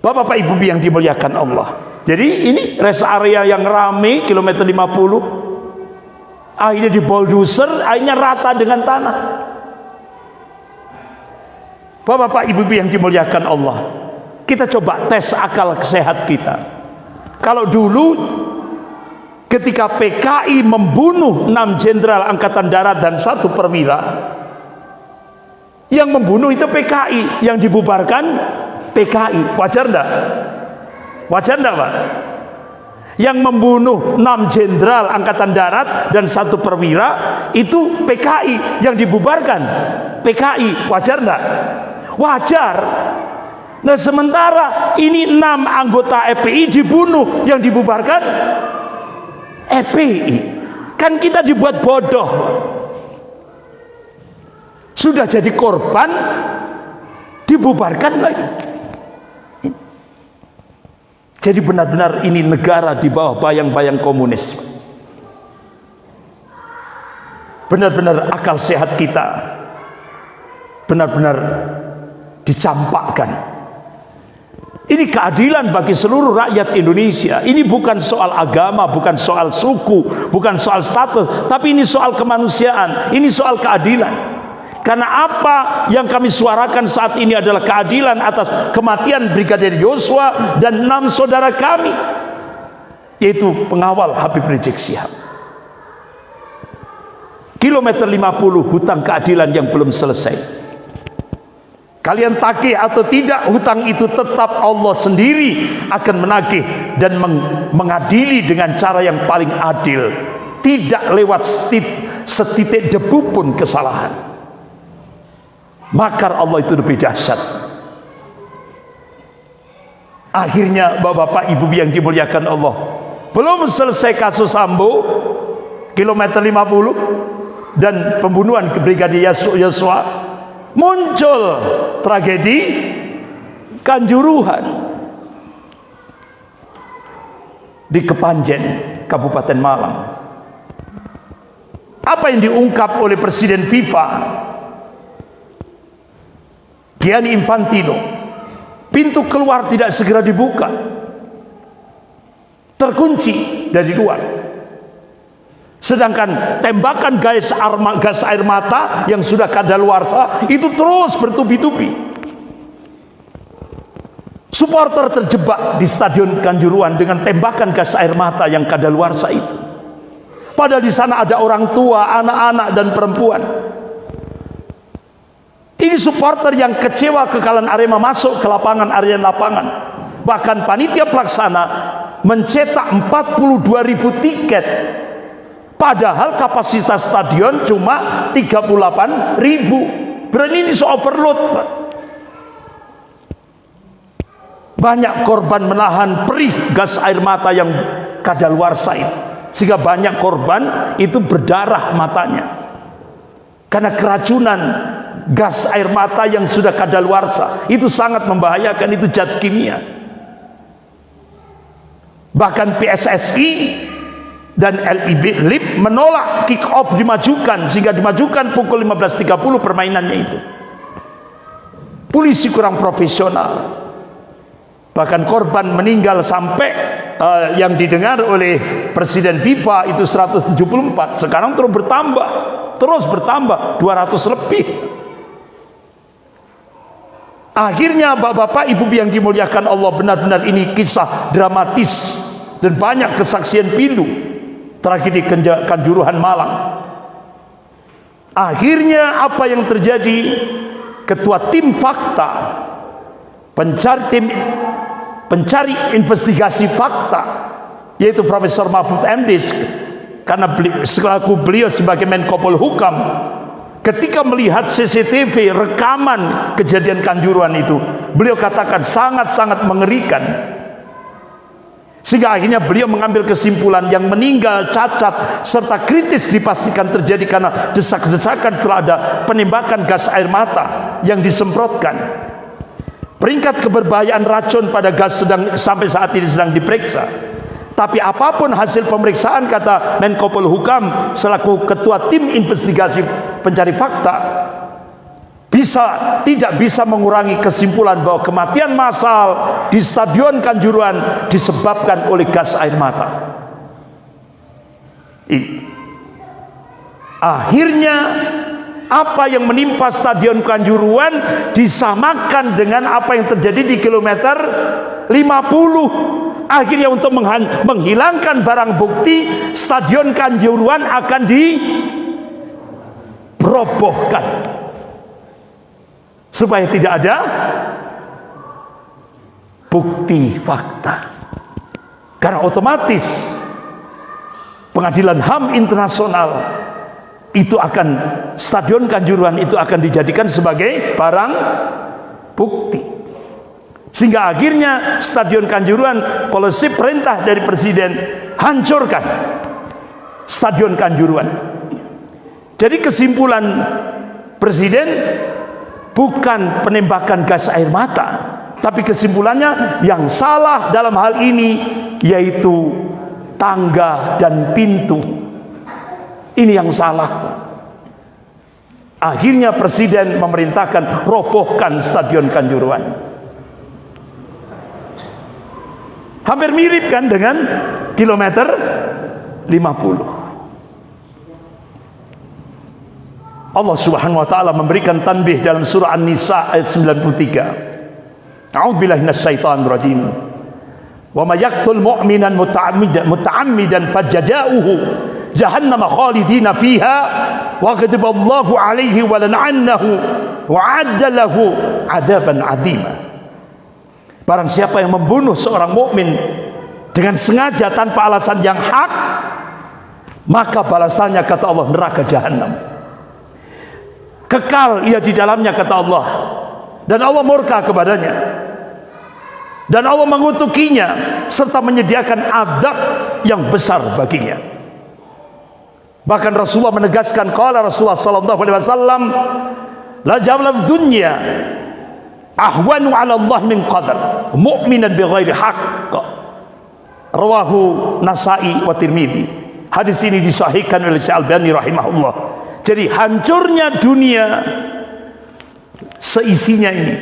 Bapak-bapak ibu yang dimuliakan Allah jadi ini rest area yang rame kilometer 50 akhirnya di bulldozer akhirnya rata dengan tanah. Bapak-bapak ibu yang dimuliakan Allah kita coba tes akal sehat kita. Kalau dulu ketika PKI membunuh enam jenderal angkatan darat dan satu perwira yang membunuh itu PKI yang dibubarkan PKI wajar enggak Wajar enggak Pak? Yang membunuh enam jenderal angkatan darat dan satu perwira itu PKI yang dibubarkan. PKI wajar enggak? Wajar. Nah sementara ini enam anggota EPI dibunuh yang dibubarkan EPI. Kan kita dibuat bodoh. Sudah jadi korban dibubarkan lagi. Jadi benar-benar ini negara di bawah bayang-bayang komunis. Benar-benar akal sehat kita benar-benar dicampakkan. Ini keadilan bagi seluruh rakyat Indonesia. Ini bukan soal agama, bukan soal suku, bukan soal status, tapi ini soal kemanusiaan. Ini soal keadilan. Karena apa yang kami suarakan saat ini adalah keadilan atas kematian Brigadir Yosua dan enam saudara kami yaitu pengawal Habib Rizik Sihab. Kilometer 50 hutang keadilan yang belum selesai. Kalian tagih atau tidak hutang itu tetap Allah sendiri akan menagih dan mengadili dengan cara yang paling adil. Tidak lewat setitik debu pun kesalahan makar Allah itu lebih dahsyat akhirnya bapak-bapak ibu yang dimuliakan Allah belum selesai kasus Sambo kilometer 50 dan pembunuhan Brigadir Yosua muncul tragedi Kanjuruhan di Kepanjen, Kabupaten Malang. Apa yang diungkap oleh Presiden FIFA Gianni Infantino pintu keluar tidak segera dibuka. Terkunci dari luar. Sedangkan tembakan gas, air mata yang sudah kadaluarsa itu terus bertubi-tubi. Supporter terjebak di stadion Kanjuruan dengan tembakan gas air mata yang kadaluarsa itu. Padahal di sana ada orang tua, anak-anak dan perempuan ini supporter yang kecewa kekalahan Arema masuk ke lapangan area lapangan. Bahkan panitia pelaksana mencetak 42 ribu tiket. Padahal kapasitas stadion cuma 38 ribu. Berarti ini overload. Banyak korban menahan perih gas air mata yang kadaluarsa itu. Sehingga banyak korban itu berdarah matanya. Karena keracunan gas air mata yang sudah kadaluarsa. Itu sangat membahayakan itu zat kimia. Bahkan PSSI dan LIB LIB menolak kick off dimajukan sehingga dimajukan pukul 15.30 permainannya itu. Polisi kurang profesional. Bahkan korban meninggal sampai uh, yang didengar oleh Presiden FIFA itu 174 sekarang terus bertambah terus bertambah 200 lebih Akhirnya bapak-bapak ibu yang dimuliakan Allah benar-benar ini kisah dramatis dan banyak kesaksian pilu tragedi Kanjuruhan Malang. Akhirnya apa yang terjadi? Ketua tim fakta pencari tim pencari investigasi fakta yaitu Profesor Mahfud MD karena beli, selaku beliau sebagai Menko Polhukam Ketika melihat CCTV rekaman kejadian Kanjuruan itu, beliau katakan sangat-sangat mengerikan. Sehingga akhirnya beliau mengambil kesimpulan yang meninggal, cacat, serta kritis dipastikan terjadi karena desak-desakan setelah ada penembakan gas air mata yang disemprotkan. Peringkat keberbahayaan racun pada gas sedang sampai saat ini sedang diperiksa. Tapi apa pun hasil pemeriksaan kata Menko Polhukam selaku ketua tim investigasi pencari fakta bisa tidak bisa mengurangi kesimpulan bahwa kematian massal di Stadion Kanjuruan disebabkan oleh gas air mata. Ini. Akhirnya apa yang menimpa Stadion Kanjuruan disamakan dengan apa yang terjadi di kilometer 50 akhirnya untuk menghilangkan barang bukti stadion Kanjuruan akan dirobohkan supaya tidak ada bukti fakta. Karena otomatis pengadilan HAM internasional itu akan stadion Kanjuruan itu akan dijadikan sebagai barang bukti sehingga akhirnya Stadion Kanjuruan polisi perintah dari Presiden hancurkan Stadion Kanjuruan. Jadi kesimpulan Presiden bukan penembakan gas air mata, tapi kesimpulannya yang salah dalam hal ini yaitu tangga dan pintu. Ini yang salah. Akhirnya Presiden memerintahkan robohkan Stadion Kanjuruan. Hampir mirip kan dengan kilometer 50. Allah Subhanahu wa taala memberikan tanbih dalam surah An-Nisa ayat 93. A'udzubillahi minasyaitonir rajim. Wa may yaqtul mu'minan muta'ammidan muta'ammidan fajja'uhu jahannama khalidina fiha wa ghadiba Allahu 'alaihi wa lan'annahu wa 'adda lahu 'adaban 'azima. Barang siapa yang membunuh seorang mukmin dengan sengaja tanpa alasan yang hak, maka balasannya kata Allah neraka jahanam. Kekal ia di dalamnya kata Allah. Dan Allah murka kepadanya. Dan Allah mengutukinya serta menyediakan adab yang besar baginya. Bahkan Rasulullah menegaskan qala Rasulullah sallallahu alaihi wasallam la jawab dunya ahwanu ala Allah min qadar. Mu'minan bi ghairi haqq. Rawahu Nasai wa Tirmidzi hadis ini disahihkan oleh Syekh Albani rahimahullah. Jadi hancurnya dunia seisinya ini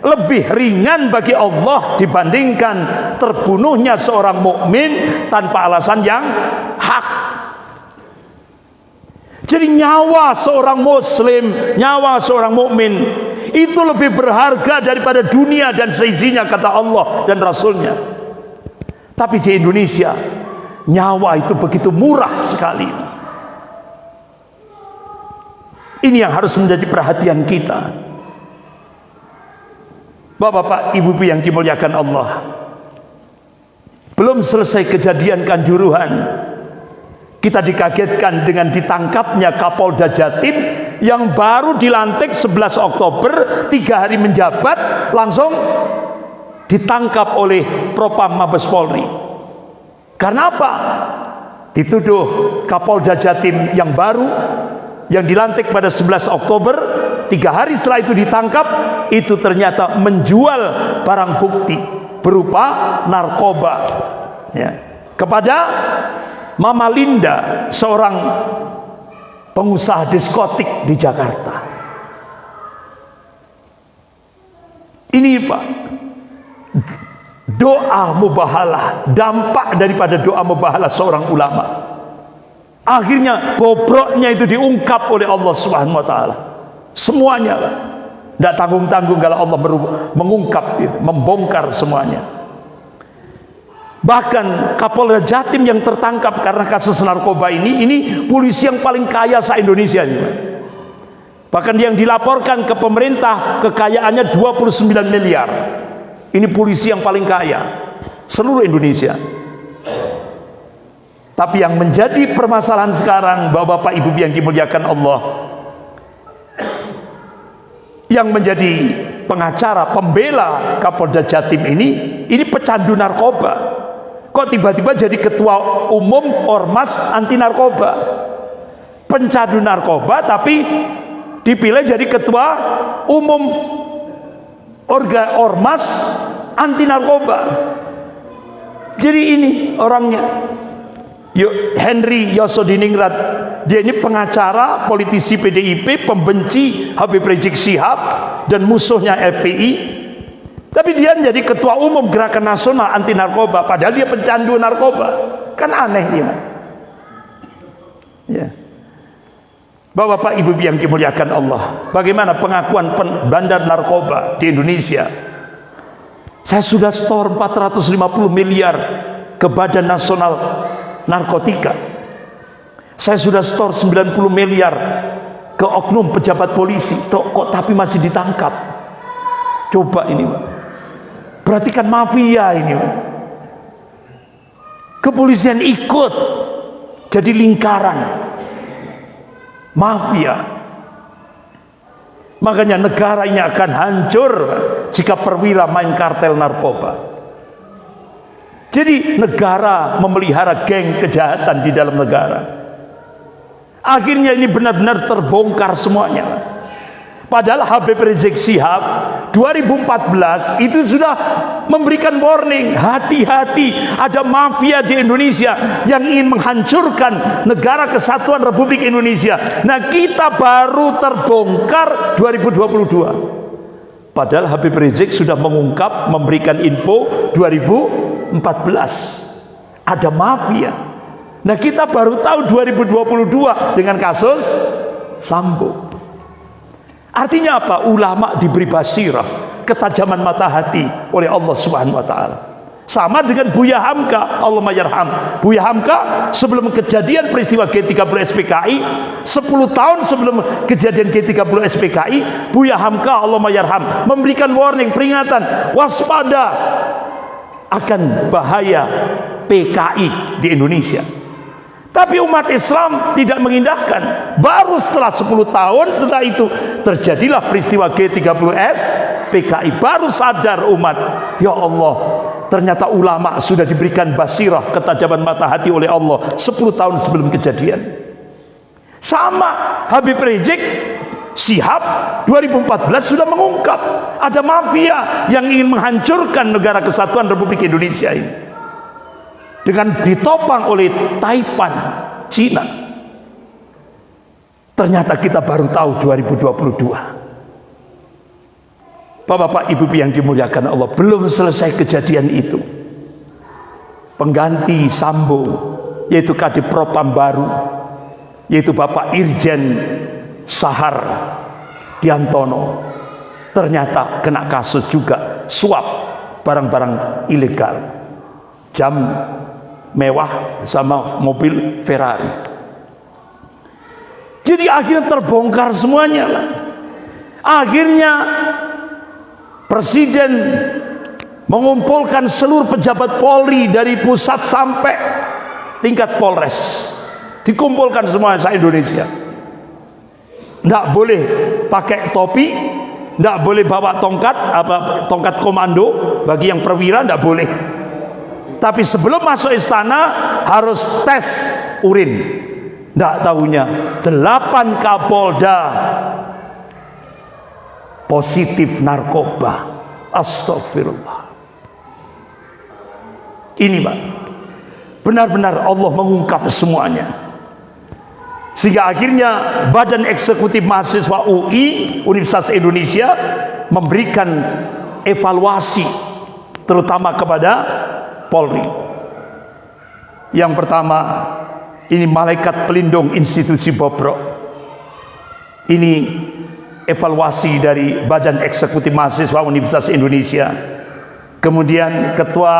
lebih ringan bagi Allah dibandingkan terbunuhnya seorang mukmin tanpa alasan yang hak. Jadi nyawa seorang muslim, nyawa seorang mukmin itu lebih berharga daripada dunia dan seisinya kata Allah dan Rasulnya. Tapi di Indonesia nyawa itu begitu murah sekali. Ini yang harus menjadi perhatian kita. Bapak-bapak, ibu-ibu yang dimuliakan Allah. Belum selesai kejadian kanjuruhan. Kita dikagetkan dengan ditangkapnya Kapolda Jatim yang baru dilantik 11 Oktober, tiga hari menjabat, langsung ditangkap oleh Propam Mabes Polri. Karena apa? Dituduh Kapolda Jatim yang baru yang dilantik pada 11 Oktober tiga hari setelah itu ditangkap itu ternyata menjual barang bukti berupa narkoba ya, kepada Mama Linda seorang pengusaha diskotik di Jakarta ini Pak doa mubahalah dampak daripada doa mubahalah seorang ulama akhirnya bobroknya itu diungkap oleh Allah Subhanahu wa taala semuanya. Tidak tanggung-tanggung kalau Allah mengungkap, membongkar semuanya. Bahkan Kapolda Jatim yang tertangkap karena kasus narkoba ini, ini polisi yang paling kaya se Indonesia ini. Bahkan yang dilaporkan ke pemerintah kekayaannya 29 miliar. Ini polisi yang paling kaya seluruh Indonesia. Tapi yang menjadi permasalahan sekarang Bapak-bapak Ibu yang dimuliakan Allah yang menjadi pengacara pembela Kapolda Jatim ini ini pecandu narkoba kok tiba-tiba jadi ketua umum ormas anti narkoba? Pencandu narkoba tapi dipilih jadi ketua umum orga ormas anti narkoba. Jadi ini orangnya. Henry Yosodiningrat. Dia ini pengacara politisi PDIP pembenci Habib Rizik Sihab dan musuhnya FPI tapi dia menjadi ketua umum gerakan nasional anti narkoba padahal dia pencandu narkoba. Kan aneh dia. Ya. Bapak-bapak ibu yang dimuliakan Allah bagaimana pengakuan bandar narkoba di Indonesia? Saya sudah store 450 miliar ke badan nasional narkotika. Saya sudah store 90 miliar ke oknum pejabat polisi. Kok tapi masih ditangkap? Coba ini Pak berarti kan mafia ini kepolisian ikut jadi lingkaran mafia makanya negara ini akan hancur jika perwira main kartel narkoba jadi negara memelihara geng kejahatan di dalam negara. Akhirnya ini benar-benar terbongkar semuanya. Padahal Habib Rizik Sihab 2014 itu sudah memberikan warning hati-hati ada mafia di Indonesia yang ingin menghancurkan negara kesatuan Republik Indonesia. Nah kita baru terbongkar 2022. Padahal Habib Rizik sudah mengungkap memberikan info 2000 14 ada mafia nah kita baru tahu 2022 dengan kasus Sambo artinya apa? Ulama diberi basirah ketajaman mata hati oleh Allah subhanahu wa ta'ala. Sama dengan Buya Hamka Allah mayarham Buya Hamka sebelum kejadian peristiwa G30 SPKI 10 tahun sebelum kejadian G30 SPKI Buya Hamka Allah mayarham memberikan warning peringatan waspada akan bahaya PKI di Indonesia. Tapi umat Islam tidak mengindahkan. Baru setelah 10 tahun setelah itu terjadilah peristiwa G30S PKI. Baru sadar umat, ya Allah, ternyata ulama sudah diberikan basirah ketajaman mata hati oleh Allah 10 tahun sebelum kejadian. Sama Habib Rizik Sihab 2014 sudah mengungkap ada mafia yang ingin menghancurkan negara kesatuan Republik Indonesia ini. Dengan ditopang oleh Taipan Cina. Ternyata kita baru tahu 2022 Bapak-bapak ibu yang dimuliakan Allah belum selesai kejadian itu. Pengganti Sambo yaitu Kadipropam baru yaitu Bapak Irjen Sahar Diantono. Ternyata kena kasus juga suap barang-barang ilegal. Jam mewah sama mobil Ferrari. Jadi akhirnya terbongkar semuanya lah. Akhirnya presiden mengumpulkan seluruh pejabat Polri dari pusat sampai tingkat Polres. Dikumpulkan semua se Indonesia. Tidak boleh pakai topi tidak boleh bawa tongkat apa tongkat komando. Bagi yang perwira tidak boleh tapi sebelum masuk istana harus tes urin. Tidak tahunya delapan kapolda positif narkoba. Astagfirullah ini pak. Benar-benar Allah mengungkap semuanya. Sehingga akhirnya Badan Eksekutif Mahasiswa UI Universitas Indonesia memberikan evaluasi terutama kepada Polri. Yang pertama, ini malaikat pelindung institusi Bobrok. Ini evaluasi dari Badan Eksekutif Mahasiswa Universitas Indonesia. Kemudian ketua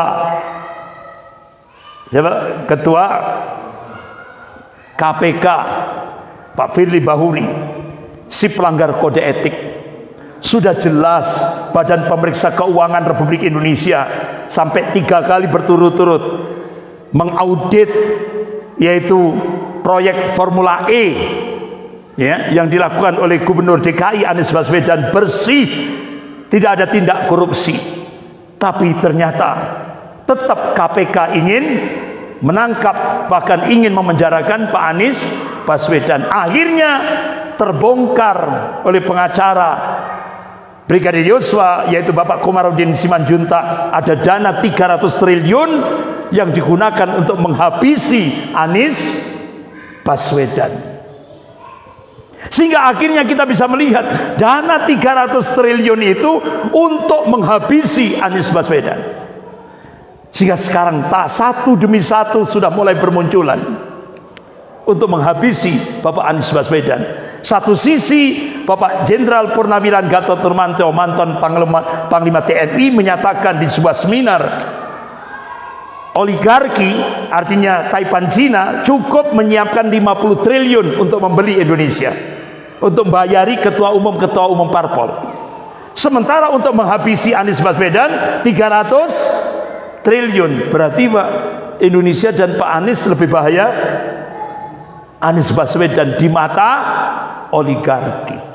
siapa? Ketua KPK Pak Firly Bahuri si pelanggar kode etik sudah jelas Badan Pemeriksa Keuangan Republik Indonesia sampai tiga kali berturut-turut mengaudit yaitu proyek Formula E ya, yang dilakukan oleh Gubernur DKI Anies Baswedan bersih tidak ada tindak korupsi. Tapi ternyata tetap KPK ingin menangkap bahkan ingin memenjarakan Pak Anies Baswedan. Akhirnya terbongkar oleh pengacara Brigadir Yosua yaitu Bapak Komarudin Simanjuntak ada dana 300 triliun yang digunakan untuk menghabisi Anies Baswedan sehingga akhirnya kita bisa melihat dana 300 triliun itu untuk menghabisi Anies Baswedan sehingga sekarang tak satu demi satu sudah mulai bermunculan untuk menghabisi Bapak Anies Baswedan. Satu sisi Bapak Jenderal Purnawiran Gatot Nurmantio mantan Panglima, Panglima TNI menyatakan di sebuah seminar oligarki artinya Taipan Cina cukup menyiapkan 50 triliun untuk membeli Indonesia untuk membayari ketua umum ketua umum parpol. Sementara untuk menghabisi Anies Baswedan 300 triliun. Berarti Pak Indonesia dan Pak Anies lebih bahaya Anies Baswedan di mata oligarki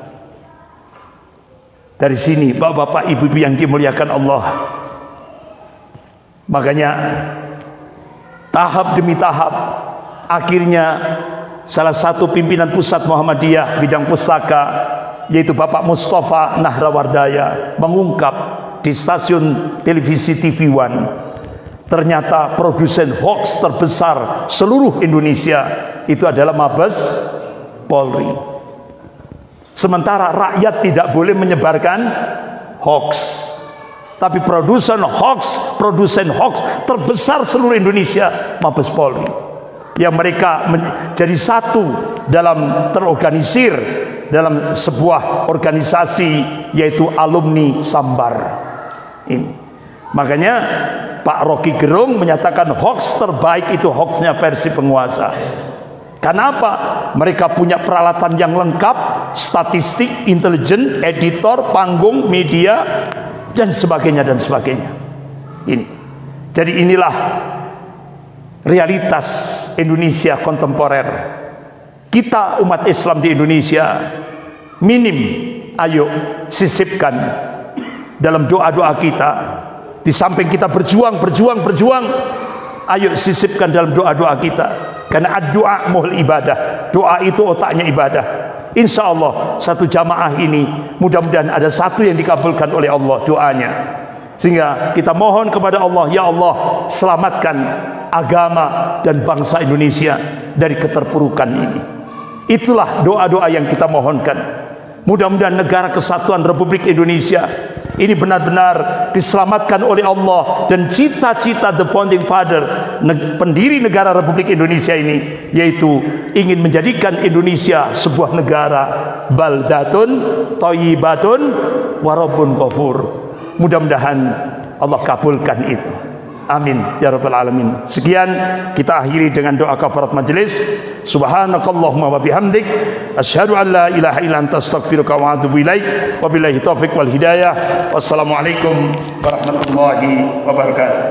dari sini bapak-bapak ibu-ibu yang dimuliakan Allah. Makanya tahap demi tahap akhirnya salah satu pimpinan pusat Muhammadiyah bidang pustaka yaitu Bapak Mustafa Nahrawardaya mengungkap di stasiun televisi TV One ternyata produsen hoax terbesar seluruh Indonesia itu adalah Mabes Polri sementara rakyat tidak boleh menyebarkan hoax. Tapi produsen hoax produsen hoax terbesar seluruh Indonesia Mabes Polri. Yang mereka menjadi satu dalam terorganisir dalam sebuah organisasi yaitu alumni Sambar ini. Makanya Pak Rocky Gerung menyatakan hoax terbaik itu hoaxnya versi penguasa. Kenapa? Mereka punya peralatan yang lengkap, statistik, intelijen, editor, panggung, media, dan sebagainya dan sebagainya. Ini. Jadi inilah realitas Indonesia kontemporer. Kita umat Islam di Indonesia minim ayo sisipkan dalam doa-doa kita di samping kita berjuang, berjuang, berjuang, ayo sisipkan dalam doa-doa kita. Karena doa muhul ibadah. Doa itu otaknya ibadah. Insya Allah satu jamaah ini mudah-mudahan ada satu yang dikabulkan oleh Allah doanya. Sehingga kita mohon kepada Allah, Ya Allah selamatkan agama dan bangsa Indonesia dari keterpurukan ini. Itulah doa-doa yang kita mohonkan. Mudah-mudahan negara kesatuan Republik Indonesia ini benar-benar diselamatkan oleh Allah dan cita-cita the founding father pendiri negara Republik Indonesia ini yaitu ingin menjadikan Indonesia sebuah negara baldatun thayyibatun warabun ghafur. Mudah-mudahan Allah kabulkan itu Amin ya rabbal alamin. Sekian kita akhiri dengan doa kafarat majelis. Subhanakallahumma wa bihamdik asyhadu an la ilaha illa anta astaghfiruka wa atubu ilaik. Wabillahi taufik wal hidayah. Wassalamualaikum warahmatullahi wabarakatuh.